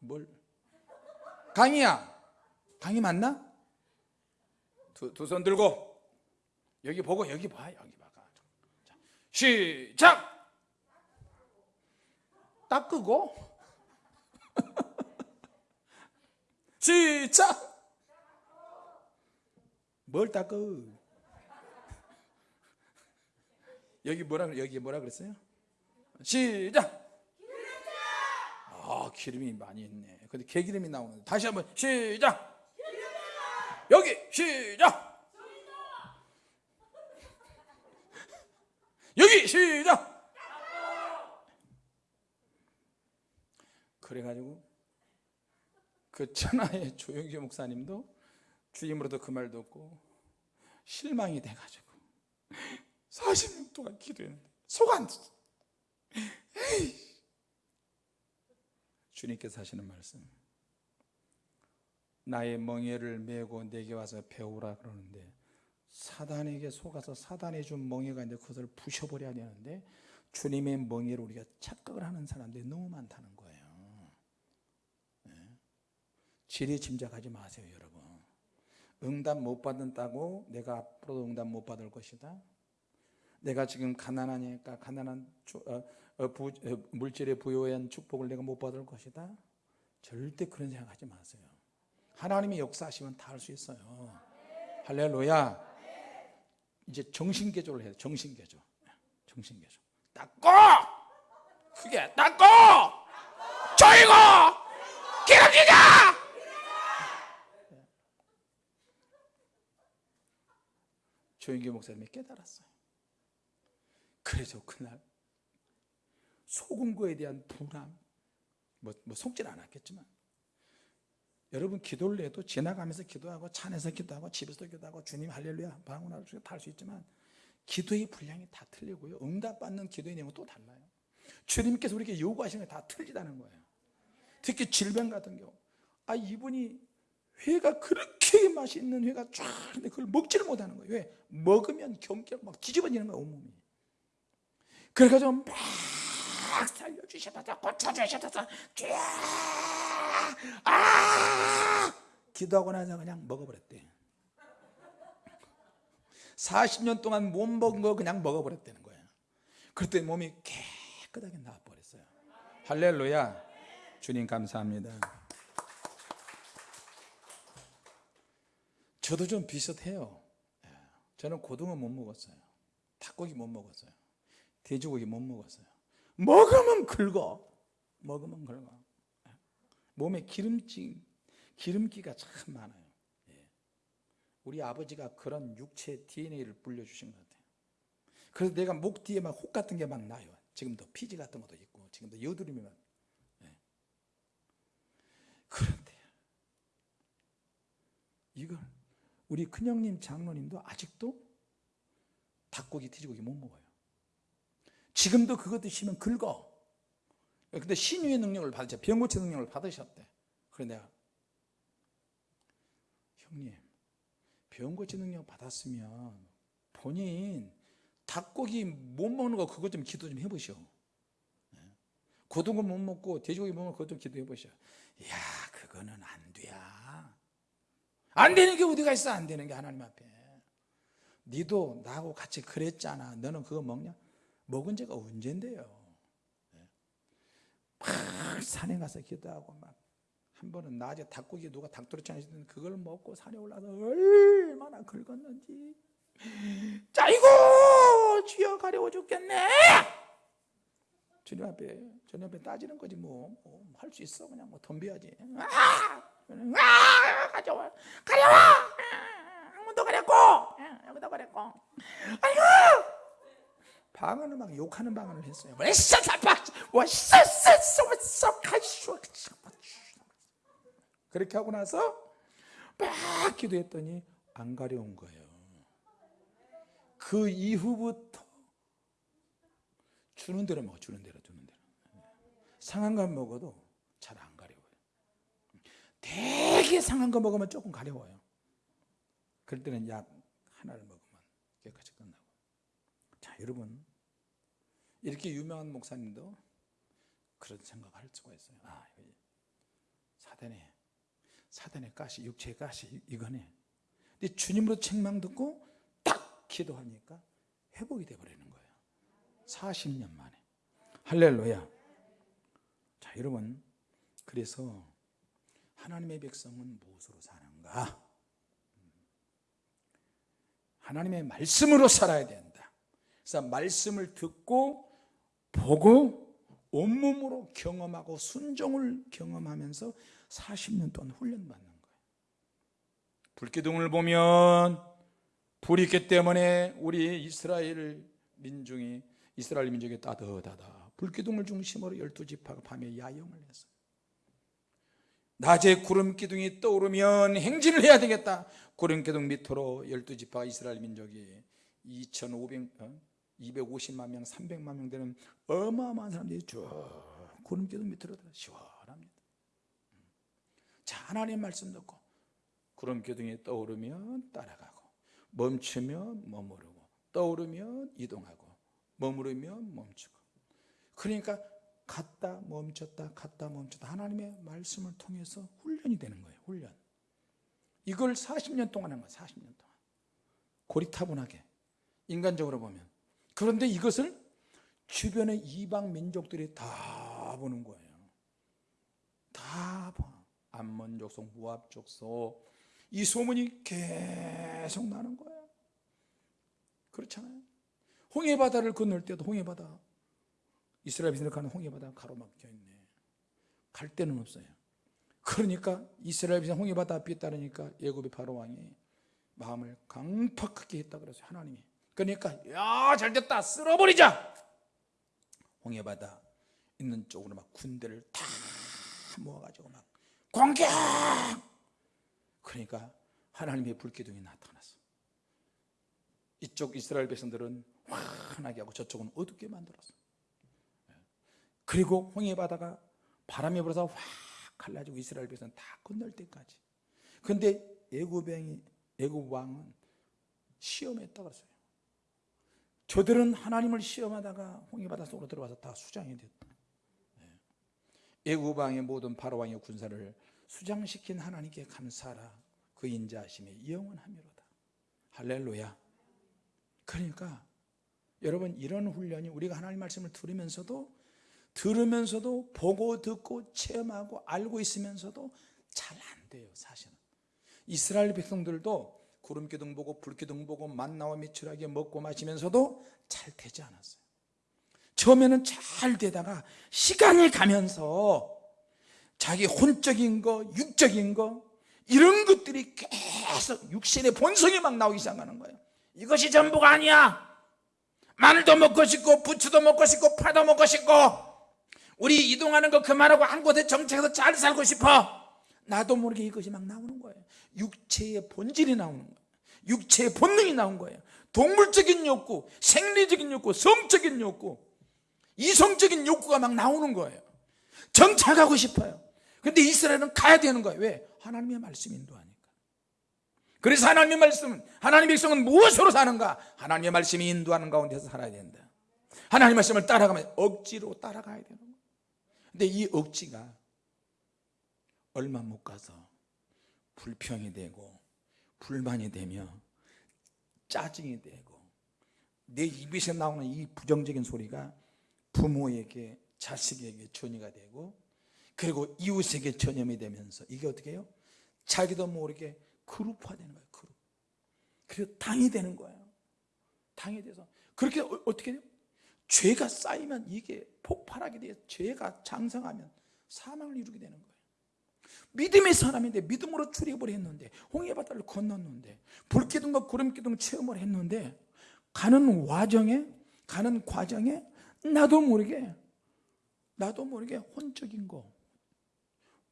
뭘? 강이야 강이 맞나? 두 손 들고 여기 보고 여기 봐 여기 봐. 자, 시작 닦고 시작 뭘 닦어 여기 뭐라? 여기 뭐라 그랬어요? 시작. 아 기름이 많이 있네. 근데 개기름이 나오는데 다시 한번 시작. 여기 시작. 여기 시작. 그래가지고 그 천하의 조영기 목사님도 주임으로도 그말 듣고 실망이 돼가지고 40년 동안 기도했는데 속안. 주님께서 하시는 말씀. 나의 멍에를 메고 내게 와서 배우라 그러는데 사단에게 속아서 사단이 준 멍에가 있는데 그것을 부셔버려야 되는데 주님의 멍에를 우리가 착각을 하는 사람들이 너무 많다는 거예요 네. 지레 짐작하지 마세요 여러분. 응답 못 받는다고 내가 앞으로도 응답 못 받을 것이다. 내가 지금 가난하니까 가난한 주- 어, 어, 부- 어, 물질에 부여한 축복을 내가 못 받을 것이다. 절대 그런 생각하지 마세요. 하나님이 역사하시면 다 할 수 있어요. 할렐루야. 이제 정신개조를 돼 정신개조. 정신개조. 닦고! 크게 닦고! 조이고! 기름지자 조인규 목사님이 깨달았어요. 그래서 그날 속은 거에 대한 불안 뭐, 뭐 속질 않았겠지만 여러분 기도를 해도 지나가면서 기도하고 차 안에서 기도하고 집에서 기도하고 주님 할렐루야 방언할 수 있지만 기도의 분량이 다 틀리고요. 응답받는 기도의 내용은 또 달라요. 주님께서 우리에게 요구하시는 게 다 틀리다는 거예요. 특히 질병 같은 경우. 아 이분이 회가 그렇게 맛있는 회가 쫙 있는데 그걸 먹지를 못하는 거예요. 왜? 먹으면 경기가 막 뒤집어지는 거야 온몸이. 그래가지고 막 살려주셔서 고쳐주셔서 쫙아! 기도하고 나서 그냥 먹어버렸대. 40년 동안 못 먹은 거 그냥 먹어버렸다는 거예요. 그랬더니 몸이 깨끗하게 나와버렸어요. 할렐루야. 주님 감사합니다 저도 좀 비슷해요. 예. 저는 고등어 못 먹었어요. 닭고기 못 먹었어요. 돼지고기 못 먹었어요. 먹으면 긁어. 먹으면 긁어. 예. 몸에 기름기 기름기가 참 많아요. 예. 우리 아버지가 그런 육체 DNA를 불려주신 것 같아요. 그래서 내가 목 뒤에 막 혹 같은 게 막 나요. 지금도 피지 같은 것도 있고 지금도 여드름이 막 예. 그런데 이걸 우리 큰형님 장로님도 아직도 닭고기 돼지고기 못 먹어요. 지금도 그거 드시면 긁어. 근데 신유의 능력을 받으셨 병 고치 능력을 받으셨대. 그래 내가 형님 병 고치 능력 받았으면 본인 닭고기 못 먹는 거 그것 좀 기도 좀 해보시오. 예. 고등어 못 먹고 돼지고기 못거 그것 좀 기도해 보시오. 야 그거는 안 돼야 안 되는 게 어디가 있어? 안 되는 게 하나님 앞에. 니도 나하고 같이 그랬잖아. 너는 그거 먹냐? 먹은 지가 언젠데요? 예. 막 산에 가서 기도하고 막 한 번은 낮에 닭고기 누가 닭도리치 시는데 그걸 먹고 산에 올라서 얼마나 긁었는지. 짜이고! 주여 가려워 죽겠네! 주님 앞에 주님 앞에 따지는 거지 뭐. 할 수 있어? 그냥 뭐 덤벼야지. 아! 아! 가져와. 가려워 한번더 가렸고. 여기다 가렸고. 아이고! 방언을 막 욕하는 방언을 했어요. 그렇게 하고 나서 막 기도했더니 안 가려운 거예요. 그 이후부터 주는 대로 먹어 주는 대로 주는 대로. 상한 거 먹어도 잘안 가려워요 되게 상한 거 먹으면 조금 가려워요. 그럴 때는 약 하나를 먹으면 깨끗이 끝나고. 자 여러분. 이렇게 유명한 목사님도 그런 생각을 할 수가 있어요. 아 사단의 사단의 가시 육체의 가시 이거네. 근데 주님으로 책망 듣고 딱 기도하니까 회복이 돼 버리는 거예요. 40년 만에. 할렐루야. 자 여러분. 그래서 하나님의 백성은 무엇으로 사는가? 하나님의 말씀으로 살아야 된다. 그래서 말씀을 듣고 보고 온몸으로 경험하고 순종을 경험하면서 40년 동안 훈련받는 거예요 불기둥을 보면 불이 있기 때문에 우리 이스라엘 민중이 이스라엘 민족이 따뜻하다. 불기둥을 중심으로 열두 지파가 밤에 야영을 했어요 낮에 구름 기둥이 떠오르면 행진을 해야 되겠다. 구름 기둥 밑으로 열두 지파 이스라엘 민족이 2,500 어? 250만 명, 300만 명 되는 어마어마한 사람들이 쭉 구름 기둥 밑으로 시원합니다. 자 하나님 말씀 듣고 구름 기둥이 떠오르면 따라가고 멈추면 머무르고 떠오르면 이동하고 머무르면 멈추고. 그러니까 갔다 멈췄다 갔다 멈췄다. 하나님의 말씀을 통해서 훈련 훈련이 되는 거예요 훈련. 이걸 40년 동안 한 거예요 40년 동안. 고리타분하게 인간적으로 보면. 그런데 이것을 주변의 이방 민족들이 다 보는 거예요. 다 봐. 암몬 족속, 모압 족속. 이 소문이 계속 나는 거예요. 그렇잖아요. 홍해 바다를 건널 때도 홍해 바다 이스라엘 백성들 가는 홍해 바다 가로막혀 있네. 갈 데는 없어요. 그러니까 이스라엘 백성 홍해 바다 앞에 따르니까 예굽의 바로 왕이 마음을 강팍하게 했다 그랬어요 하나님이. 그러니까 야 잘됐다. 쓸어버리자! 홍해 바다 있는 쪽으로 막 군대를 다 모아가지고 막 공격! 그러니까 하나님의 불기둥이 나타났어. 이쪽 이스라엘 백성들은 환하게 하고 저쪽은 어둡게 만들었어 그리고 홍해 바다가 바람이 불어서 확 갈라지고 이스라엘 백성 다 건널 때까지. 근데 애굽왕이 애굽 왕은 시험했다 그랬어요. 저들은 하나님을 시험하다가 홍해 바다 속으로 들어가서 다 수장이 됐다. 애굽 왕의 모든 바로 왕의 군사를 수장시킨 하나님께 감사하라. 그 인자하심이 영원하미로다. 할렐루야. 그러니까 여러분 이런 훈련이 우리가 하나님 말씀을 들으면서도 들으면서도 보고 듣고 체험하고 알고 있으면서도 잘 안 돼요 사실은. 이스라엘 백성들도 구름기둥 보고 불기둥 보고 만나와 미출하게 먹고 마시면서도 잘 되지 않았어요. 처음에는 잘 되다가 시간이 가면서 자기 혼적인 거 육적인 거 이런 것들이 계속 육신의 본성이 막 나오기 시작하는 거예요. 이것이 전부가 아니야! 마늘도 먹고 싶고 부추도 먹고 싶고 파도 먹고 싶고 우리 이동하는 거 그만하고 한 곳에 정착해서 잘 살고 싶어? 나도 모르게 이것이 막 나오는 거예요. 육체의 본질이 나오는 거예요. 육체의 본능이 나온 거예요. 동물적인 욕구, 생리적인 욕구, 성적인 욕구 이성적인 욕구가 막 나오는 거예요. 정착하고 싶어요. 근데 이스라엘은 가야 되는 거예요. 왜? 하나님의 말씀이 인도하니까. 그래서 하나님의 말씀은 하나님의 백성은 무엇으로 사는가? 하나님의 말씀이 인도하는 가운데서 살아야 된다. 하나님의 말씀을 따라가면 억지로 따라가야 되는 거예요 근데 이 억지가 얼마 못 가서 불평이 되고 불만이 되며 짜증이 되고 내 입에서 나오는 이 부정적인 소리가 부모에게 자식에게 전이가 되고 그리고 이웃에게 전염이 되면서 이게 어떻게 해요? 자기도 모르게 그룹화되는 거예요 그룹 그리고 당이 되는 거예요 당이 돼서 그렇게 어- 어떻게 돼요? 죄가 쌓이면 이게 폭발하게 돼요 죄가 장성하면 사망을 이루게 되는 거예요. 믿음의 사람인데 믿음으로 출입을 했는데 홍해바다를 건넜는데 불기둥과 구름기둥 체험을 했는데 가는 와정에 가는 과정에 나도 모르게 나도 모르게 혼적인 거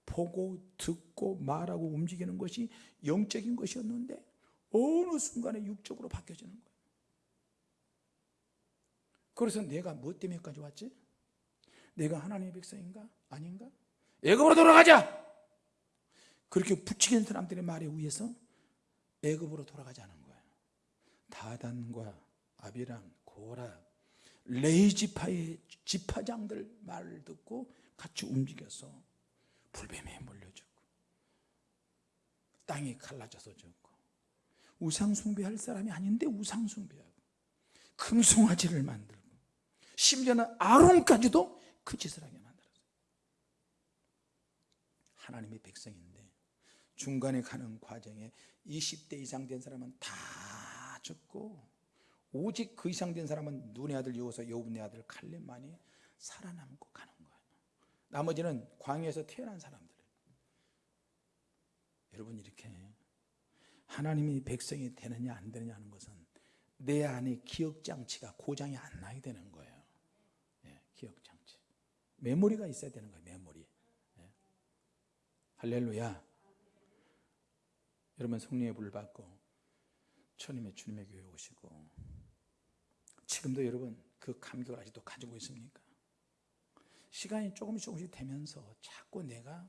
보고 듣고 말하고 움직이는 것이 영적인 것이었는데 어느 순간에 육적으로 바뀌어지는 거예요 그래서 내가 뭐 때문에까지 왔지? 내가 하나님의 백성인가? 아닌가? 애굽으로 돌아가자! 그렇게 부추기는 사람들의 말에 의해서 애굽으로 돌아가자는 거예요 다단과 아비람, 고라, 레이지파의 지파장들 말을 듣고 같이 움직여서 불뱀에 물려주고 땅이 갈라져서 죽고 우상 숭배할 사람이 아닌데 우상 숭배하고 금송아지를 만들고 심지어는 아론까지도 그 짓을 하게 만들었어요. 하나님의 백성인데 중간에 가는 과정에 20대 이상 된 사람은 다 죽고 오직 그 이상 된 사람은 눈의 아들 여호서 여분의 아들 칼렙만이 살아남고 가는 거예요. 나머지는 광야에서 태어난 사람들. 여러분 이렇게 하나님이 백성이 되느냐 안 되느냐 하는 것은 내 안에 기억장치가 고장이 안 나야 되는 거예요. 예, 기억장치 메모리가 있어야 되는 거예요 메모리 예. 할렐루야 여러분 성령의 불 받고 천임의 주님의 교회 오시고 지금도 여러분 그 감격을 아직도 가지고 있습니까? 시간이 조금씩 조금씩 되면서 자꾸 내가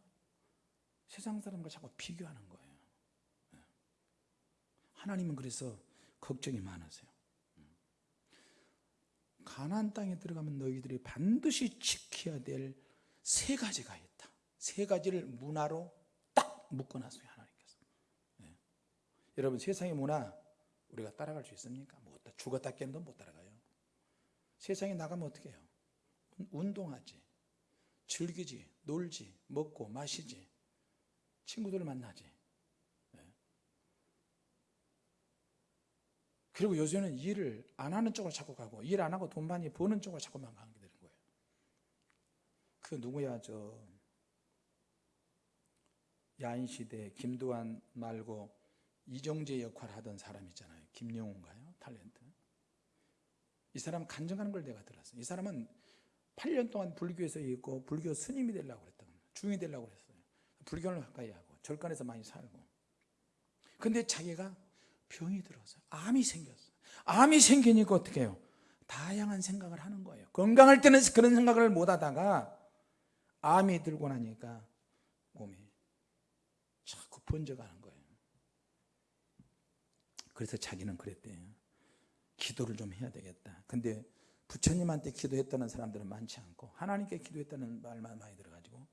세상 사람과 자꾸 비교하는 거예요 예. 하나님은 그래서 걱정이 많으세요 가나안 땅에 들어가면 너희들이 반드시 지켜야 될 세 가지가 있다 세 가지를 문화로 딱 묶어놨어요 하나님께서 예. 여러분 세상의 문화 우리가 따라갈 수 있습니까? 못 따- 죽었다 깬도 못 따라가요 세상에 나가면 어떻게 해요? 운- 운동하지 즐기지 놀지 먹고 마시지 친구들을 만나지 예. 그리고 요새는 일을 안 하는 쪽으로 자꾸 가고 일 안 하고 돈 많이 버는 쪽으로 자꾸만 가게 되는 거예요. 그 누구야 저? 야인시대 김두한 말고 이정재 역할 하던 사람 있잖아요. 김영훈가요? 탤런트. 이 사람 간증하는 걸 내가 들었어요. 이 사람은 8년 동안 불교에서 있고 불교 스님이 되려고 그랬던 거예요. 중이 되려고 그랬어요. 불교를 가까이 하고 절간에서 많이 살고. 근데 자기가 병이 들어서 암이 생겼어요. 암이 생기니까 어떻게 해요? 다양한 생각을 하는 거예요. 건강할 때는 그런 생각을 못 하다가 암이 들고 나니까 몸이 자꾸 번져가는 거예요. 그래서 자기는 그랬대요. 기도를 좀 해야 되겠다. 근데 부처님한테 기도했다는 사람들은 많지 않고 하나님께 기도했다는 말만 많이 들어가지고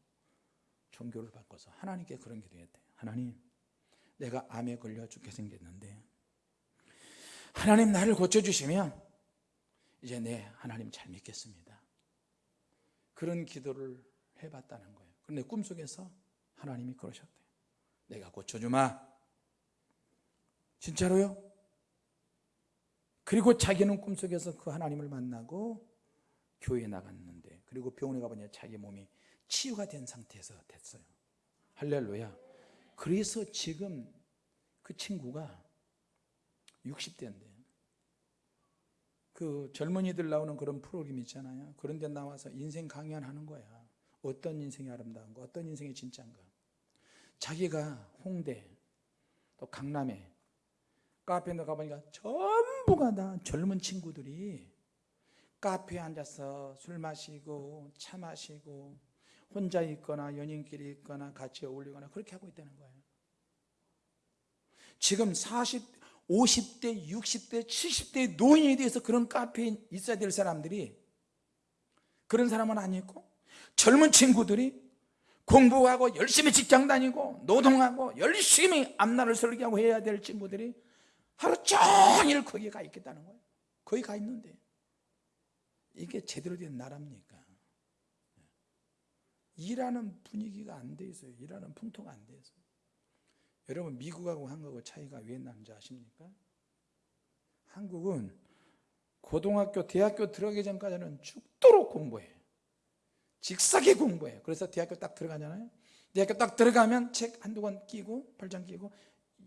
종교를 바꿔서 하나님께 그런 기도했대요. 하나님 내가 암에 걸려 죽게 생겼는데 하나님 나를 고쳐주시면 이제 내 하나님 잘 믿겠습니다. 그런 기도를 해봤다는 거예요. 그런데 꿈속에서 하나님이 그러셨대요. 내가 고쳐주마. 진짜로요? 그리고 자기는 꿈속에서 그 하나님을 만나고 교회에 나갔는데 그리고 병원에 가보니 자기 몸이 치유가 된 상태에서 됐어요. 할렐루야 그래서 지금 그 친구가 60대인데 그 젊은이들 나오는 그런 프로그램 있잖아요. 그런 데 나와서 인생 강연하는 거야. 어떤 인생이 아름다운가 어떤 인생이 진짜인가 자기가 홍대 또 강남에 카페에 가보니까 전부가 다 젊은 친구들이 카페에 앉아서 술 마시고 차 마시고 혼자 있거나 연인끼리 있거나 같이 어울리거나 그렇게 하고 있다는 거예요 지금 40, 50대, 60대, 70대 노인에 대해서 그런 카페에 있어야 될 사람들이 그런 사람은 아니고 젊은 친구들이 공부하고 열심히 직장 다니고 노동하고 열심히 앞날을 설계하고 해야 될 친구들이 하루 종일 거기에 가 있겠다는 거예요 거기 가 있는데 이게 제대로 된 나라입니까? 일하는 분위기가 안 돼 있어요. 일하는 풍토가 안 돼 있어요. 여러분 미국하고 한국하고 차이가 왜 나는지 아십니까? 한국은 고등학교, 대학교 들어가기 전까지는 죽도록 공부해요. 직사게 공부해요. 그래서 대학교 딱 들어가잖아요. 대학교 딱 들어가면 책 한두 권 끼고 팔짱 끼고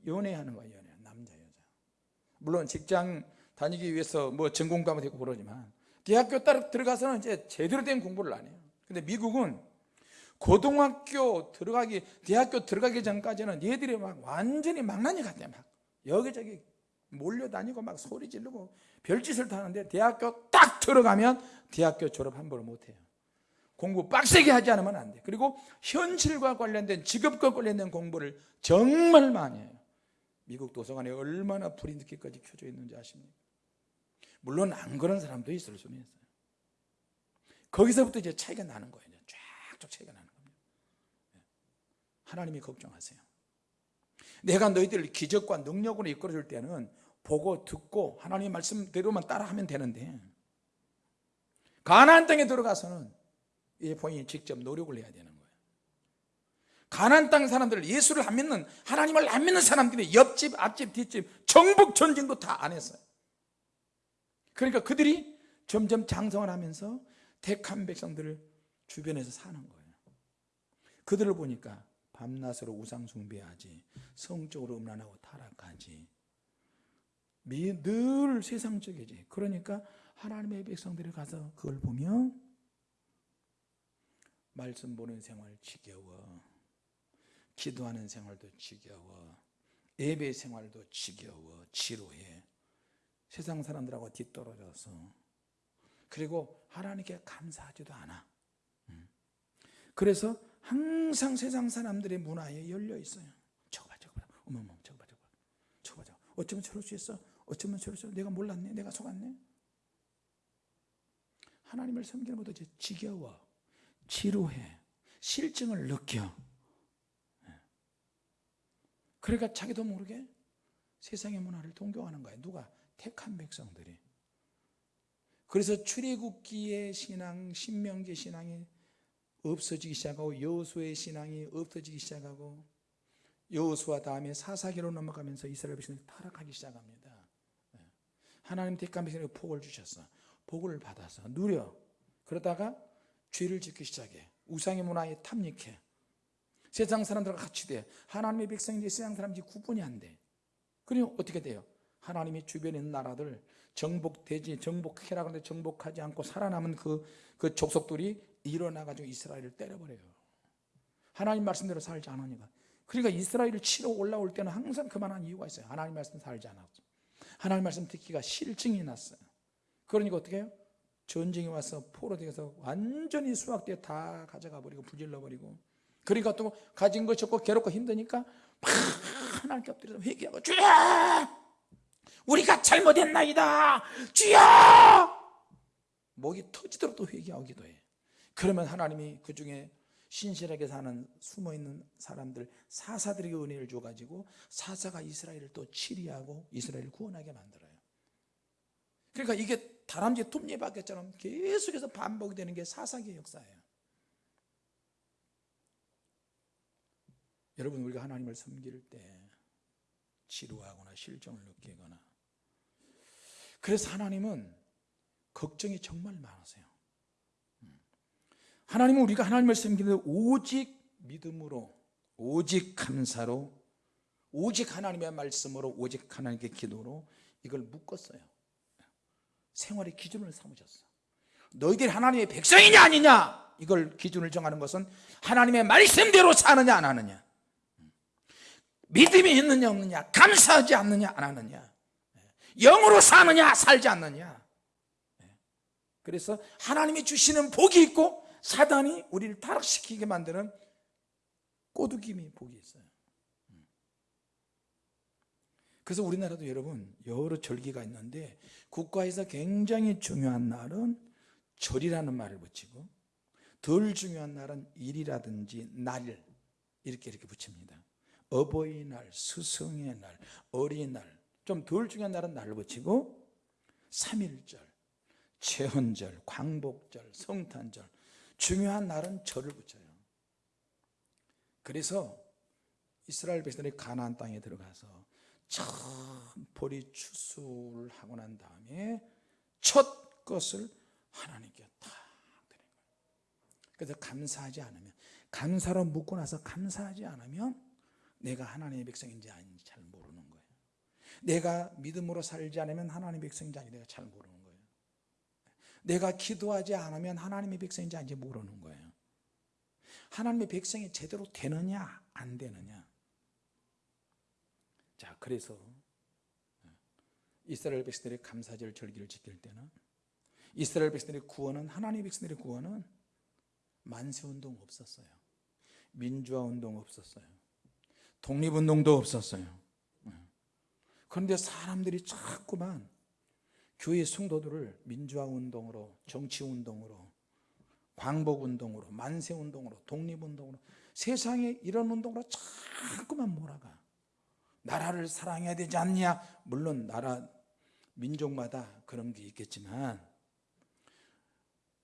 연애하는 거예요 연애 남자 여자. 물론 직장 다니기 위해서 뭐 전공 과목 되고 그러지만 대학교 딱 들어가서는 이제 제대로 된 공부를 안 해요. 근데 미국은 고등학교 들어가기 대학교 들어가기 전까지는 얘들이 막 완전히 망나니 같아 막 여기저기 몰려다니고 막 소리 지르고 별짓을 다 하는데 대학교 딱 들어가면 대학교 졸업 한 번을 못해요 공부 빡세게 하지 않으면 안 돼. 그리고 현실과 관련된 직업과 관련된 공부를 정말 많이 해요. 미국 도서관에 얼마나 불이 늦게까지 켜져 있는지 아십니까? 물론 안 그런 사람도 있을 수는 있어요. 거기서부터 이제 차이가 나는 거예요. 쫙쫙 차이가 나는 겁니다. 하나님이 걱정하세요. 내가 너희들을 기적과 능력으로 이끌어줄 때는 보고 듣고 하나님 말씀대로만 따라하면 되는데 가나안 땅에 들어가서는 이제 본인이 직접 노력을 해야 되는 거예요. 가나안 땅 사람들 예수를 안 믿는 하나님을 안 믿는 사람들이 옆집, 앞집, 뒷집 정복 전쟁도 다 안 했어요. 그러니까 그들이 점점 장성을 하면서 택한 백성들을 주변에서 사는 거예요. 그들을 보니까 밤낮으로 우상 숭배하지 성적으로 음란하고 타락하지. 미- 늘 세상적이지. 그러니까 하나님의 백성들이 가서 그걸 보면 말씀 보는 생활 지겨워. 기도하는 생활도 지겨워. 예배 생활도 지겨워. 지루해. 세상 사람들하고 뒤떨어져서. 그리고 하나님께 감사하지도 않아. 음. 그래서 항상 세상 사람들의 문화에 열려 있어요. 저거 봐 저거 봐. 어머머 저거 봐 저거 봐. 저거 봐 저거 봐. 어쩌면 저럴 수 있어? 어쩌면 저럴 수 있어? 내가 몰랐네. 내가 속았네. 하나님을 섬기는 것도 이제 지겨워. 지루해. 실증을 느껴. 예. 그러니까 자기도 모르게 세상의 문화를 동경하는 거예요 누가? 택한 백성들이. 그래서 출애굽기의 신앙, 신명기 신앙이 없어지기 시작하고 여호수의 신앙이 없어지기 시작하고 여호수아 다음에 사사기로 넘어가면서 이스라엘 백성이 타락하기 시작합니다. 예. 하나님 택한 백성에게 복을 주셨어 복을 받아서 누려. 그러다가 죄를 짓기 시작해. 우상의 문화에 탐닉해. 세상 사람들과 같이 돼. 하나님의 백성인지 세상 사람인지 구분이 안돼. 그리고 어떻게 돼요? 하나님이 주변에 있는 나라들 정복되지 정복해라 그런데 정복하지 않고 살아남은 그, 그 족속들이 일어나가지고 이스라엘을 때려버려요. 하나님 말씀대로 살지 않으니까. 그러니까 이스라엘을 치러 올라올 때는 항상 그만한 이유가 있어요. 하나님 말씀 살지 않았죠 하나님 말씀 듣기가 실증이 났어요. 그러니까 어떻게 해요? 전쟁이 와서 포로 되어서 완전히 수확대 다 가져가 버리고 불질러 버리고. 그러니까 또 가진 것이 없고 괴롭고 힘드니까 막 하나님께 엎드려서 회개하고 주여! 우리가 잘못했나이다! 주여! 목이 터지도록 또 회개하고 기도 해 그러면 하나님이 그 중에 신실하게 사는 숨어있는 사람들 사사들에게 은혜를 줘가지고 사사가 이스라엘을 또 치리하고 이스라엘을 구원하게 만들어요 그러니까 이게 다람쥐 톱니바퀴처럼 계속해서 반복이 되는 게 사사기의 역사예요 여러분 우리가 하나님을 섬길 때 지루하거나 실정을 느끼거나 그래서 하나님은 걱정이 정말 많으세요 음. 하나님은 우리가 하나님을 섬기는 오직 믿음으로 오직 감사로 오직 하나님의 말씀으로 오직 하나님께 기도로 이걸 묶었어요. 생활의 기준을 삼으셨어. 너희들이 하나님의 백성이냐 아니냐? 이걸 기준을 정하는 것은 하나님의 말씀대로 사느냐 안 하느냐? 믿음이 있느냐 없느냐? 감사하지 않느냐 안 하느냐? 영으로 사느냐 살지 않느냐? 그래서 하나님이 주시는 복이 있고 사단이 우리를 타락시키게 만드는 꼬드김이 복이 있어요. 그래서 우리나라도 여러분 여러 절기가 있는데 국가에서 굉장히 중요한 날은 절이라는 말을 붙이고 덜 중요한 날은 일이라든지 날 이렇게 이렇게 붙입니다. 어버이날, 스승의 날, 어린날 좀 덜 중요한 날은 날을 붙이고 3일절, 최헌절, 광복절, 성탄절 중요한 날은 절을 붙여요. 그래서 이스라엘 백성들이 가나안 땅에 들어가서 처음 보리 추수를 하고 난 다음에 첫 것을 하나님께 다 드린 거예요. 그래서 감사하지 않으면 감사로 묻고 나서 감사하지 않으면 내가 하나님의 백성인지 아닌지 잘 모르는 거예요. 내가 믿음으로 살지 않으면 하나님의 백성인지 아닌지 내가 잘 모르는 거예요 내가 기도하지 않으면 하나님의 백성인지 아닌지 모르는 거예요. 하나님의 백성이 제대로 되느냐 안 되느냐. 자 그래서 이스라엘 백성들의 감사절 절기를 지킬 때는 이스라엘 백성들의 구원은 하나님의 백성들의 구원은 만세운동 없었어요. 민주화운동 없었어요. 독립운동도 없었어요. 그런데 사람들이 자꾸만 교회 성도들을 민주화운동으로 정치운동으로 광복운동으로 만세운동으로 독립운동으로 세상에 이런 운동으로 자꾸만 몰아가. 나라를 사랑해야 되지 않냐? 물론 나라 민족마다 그런 게 있겠지만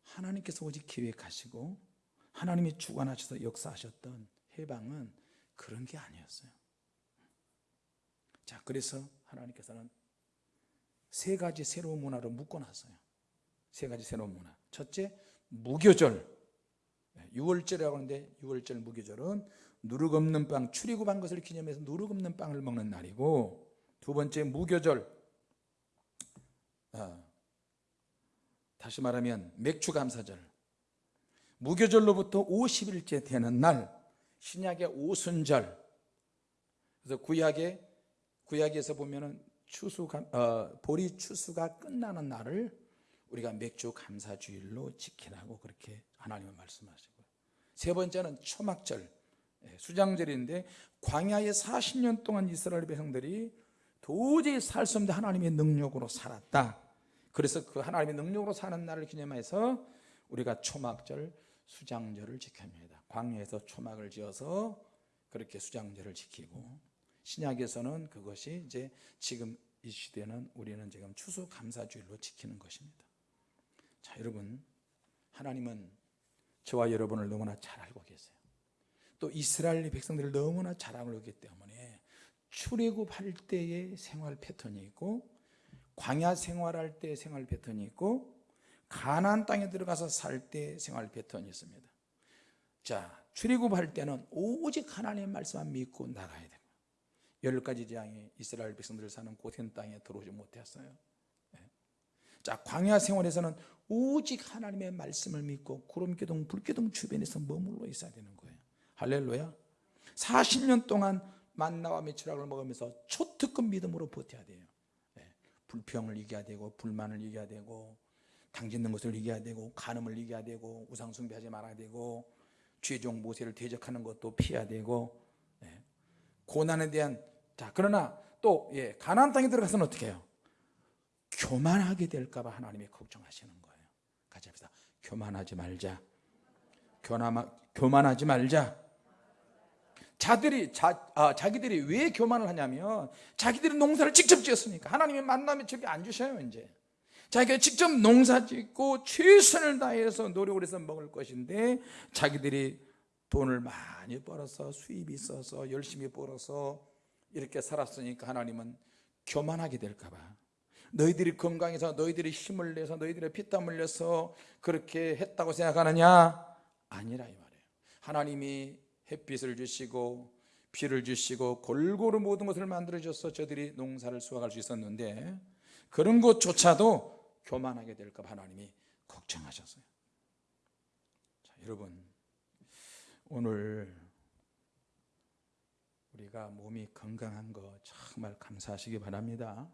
하나님께서 오직 계획하시고 하나님이 주관하셔서 역사하셨던 해방은 그런 게 아니었어요. 자 그래서 하나님께서는 세 가지 새로운 문화로 묶어놨어요. 세 가지 새로운 문화. 첫째 무교절. 6월절이라고 하는데 6월절 무교절은 누룩 없는 빵 출애굽한 것을 기념해서 누룩 없는 빵을 먹는 날이고 두 번째 무교절. 아, 다시 말하면 맥주 감사절. 무교절로부터 50일째 되는 날 신약의 오순절. 그래서 구약에 구약에서 보면은 추수 어, 보리 추수가 끝나는 날을 우리가 맥주 감사주일로 지키라고 그렇게 하나님은 말씀하시고 세 번째는 초막절. 예, 수장절인데 광야에 40년 동안 이스라엘 백성들이 도저히 살 수 없는 하나님의 능력으로 살았다. 그래서 그 하나님의 능력으로 사는 날을 기념해서 우리가 초막절 수장절을 지킵니다. 광야에서 초막을 지어서 그렇게 수장절을 지키고 신약에서는 그것이 이제 지금 이 시대는 우리는 지금 추수 감사주일로 지키는 것입니다. 자, 여러분 하나님은 저와 여러분을 너무나 잘 알고 계세요. 또 이스라엘 백성들을 너무나 잘 알고 있기 때문에 출애굽할 때의 생활 패턴이 있고 광야 생활할 때 생활 패턴이 있고 가나안 땅에 들어가서 살 때 생활 패턴이 있습니다. 자, 출애굽할 때는 오직 하나님의 말씀만 믿고 나가야 됩니다. 열 가지 재앙이 이스라엘 백성들 사는 고센 땅에 들어오지 못했어요. 예. 자, 광야 생활에서는 오직 하나님의 말씀을 믿고 구름 기둥, 불 기둥 주변에서 머물러 있어야 되는 거예요. 할렐루야. 40년 동안 만나와 메추락을 먹으면서 초특급 믿음으로 버텨야 돼요. 예. 불평을 이겨야 되고 불만을 이겨야 되고 당짓는 것을 이겨야 되고 간음을 이겨야 되고 우상 숭배하지 말아야 되고 죄종 모세를 대적하는 것도 피해야 되고 예. 고난에 대한 자 그러나 또 예, 가나안 땅에 들어가서는 어떻게 해요? 교만하게 될까 봐 하나님이 걱정하시는 거예요. 같이 합시다. 교만하지 말자. 교남, 교만하지 말자. 자들이 자, 아, 자기들이 왜 교만을 하냐면 자기들이 농사를 직접 지었으니까 하나님의 만남에 저기 안 주셔요 이제 자기가 직접 농사 짓고 최선을 다해서 노력을 해서 먹을 것인데 자기들이 돈을 많이 벌어서 수입이 있어서 열심히 벌어서 이렇게 살았으니까 하나님은 교만하게 될까봐. 너희들이 건강해서 너희들이 힘을 내서 너희들의 피땀 흘려서 그렇게 했다고 생각하느냐? 아니라 이 말이에요. 하나님이 햇빛을 주시고 비를 주시고 골고루 모든 것을 만들어 줘서 저들이 농사를 수확할 수 있었는데 그런 것조차도 교만하게 될까 봐 하나님이 걱정하셨어요. 자, 여러분 오늘 우리가 몸이 건강한 거 정말 감사하시기 바랍니다.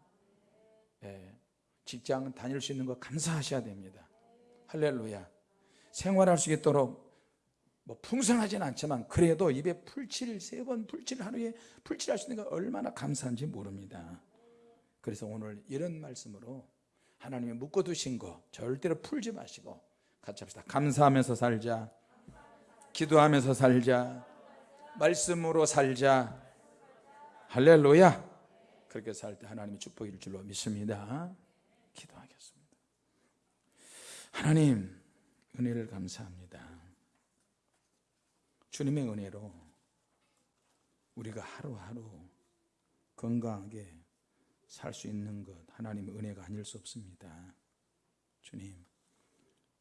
예, 직장 다닐 수 있는 거 감사하셔야 됩니다. 할렐루야. 생활할 수 있도록 뭐 풍성하진 않지만 그래도 입에 풀칠 세 번 풀칠 하루에 풀칠할 수 있는 거 얼마나 감사한지 모릅니다. 그래서 오늘 이런 말씀으로 하나님이 묶어두신 거 절대로 풀지 마시고 같이 합시다. 감사하면서 살자. 기도하면서 살자. 말씀으로 살자. 할렐루야. 그렇게 살 때 하나님이 축복일 줄로 믿습니다. 기도하겠습니다. 하나님 은혜를 감사합니다. 주님의 은혜로 우리가 하루하루 건강하게 살 수 있는 것 하나님의 은혜가 아닐 수 없습니다. 주님,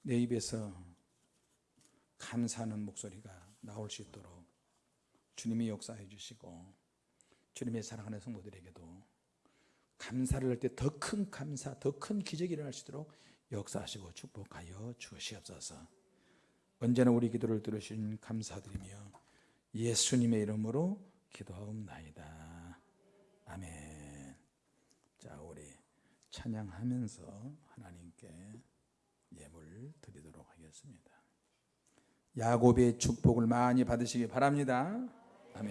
내 입에서 감사하는 목소리가 나올 수 있도록 주님이 역사해 주시고 주님의 사랑하는 성도들에게도 감사를 할 때 더 큰 감사, 더 큰 기적이 일어날 수 있도록 역사하시고 축복하여 주시옵소서. 언제나 우리 기도를 들으신 감사드리며 예수님의 이름으로 기도하옵나이다. 아멘. 자, 우리 찬양하면서 하나님께 예물 드리도록 하겠습니다. 야곱의 축복을 많이 받으시기 바랍니다. 아멘.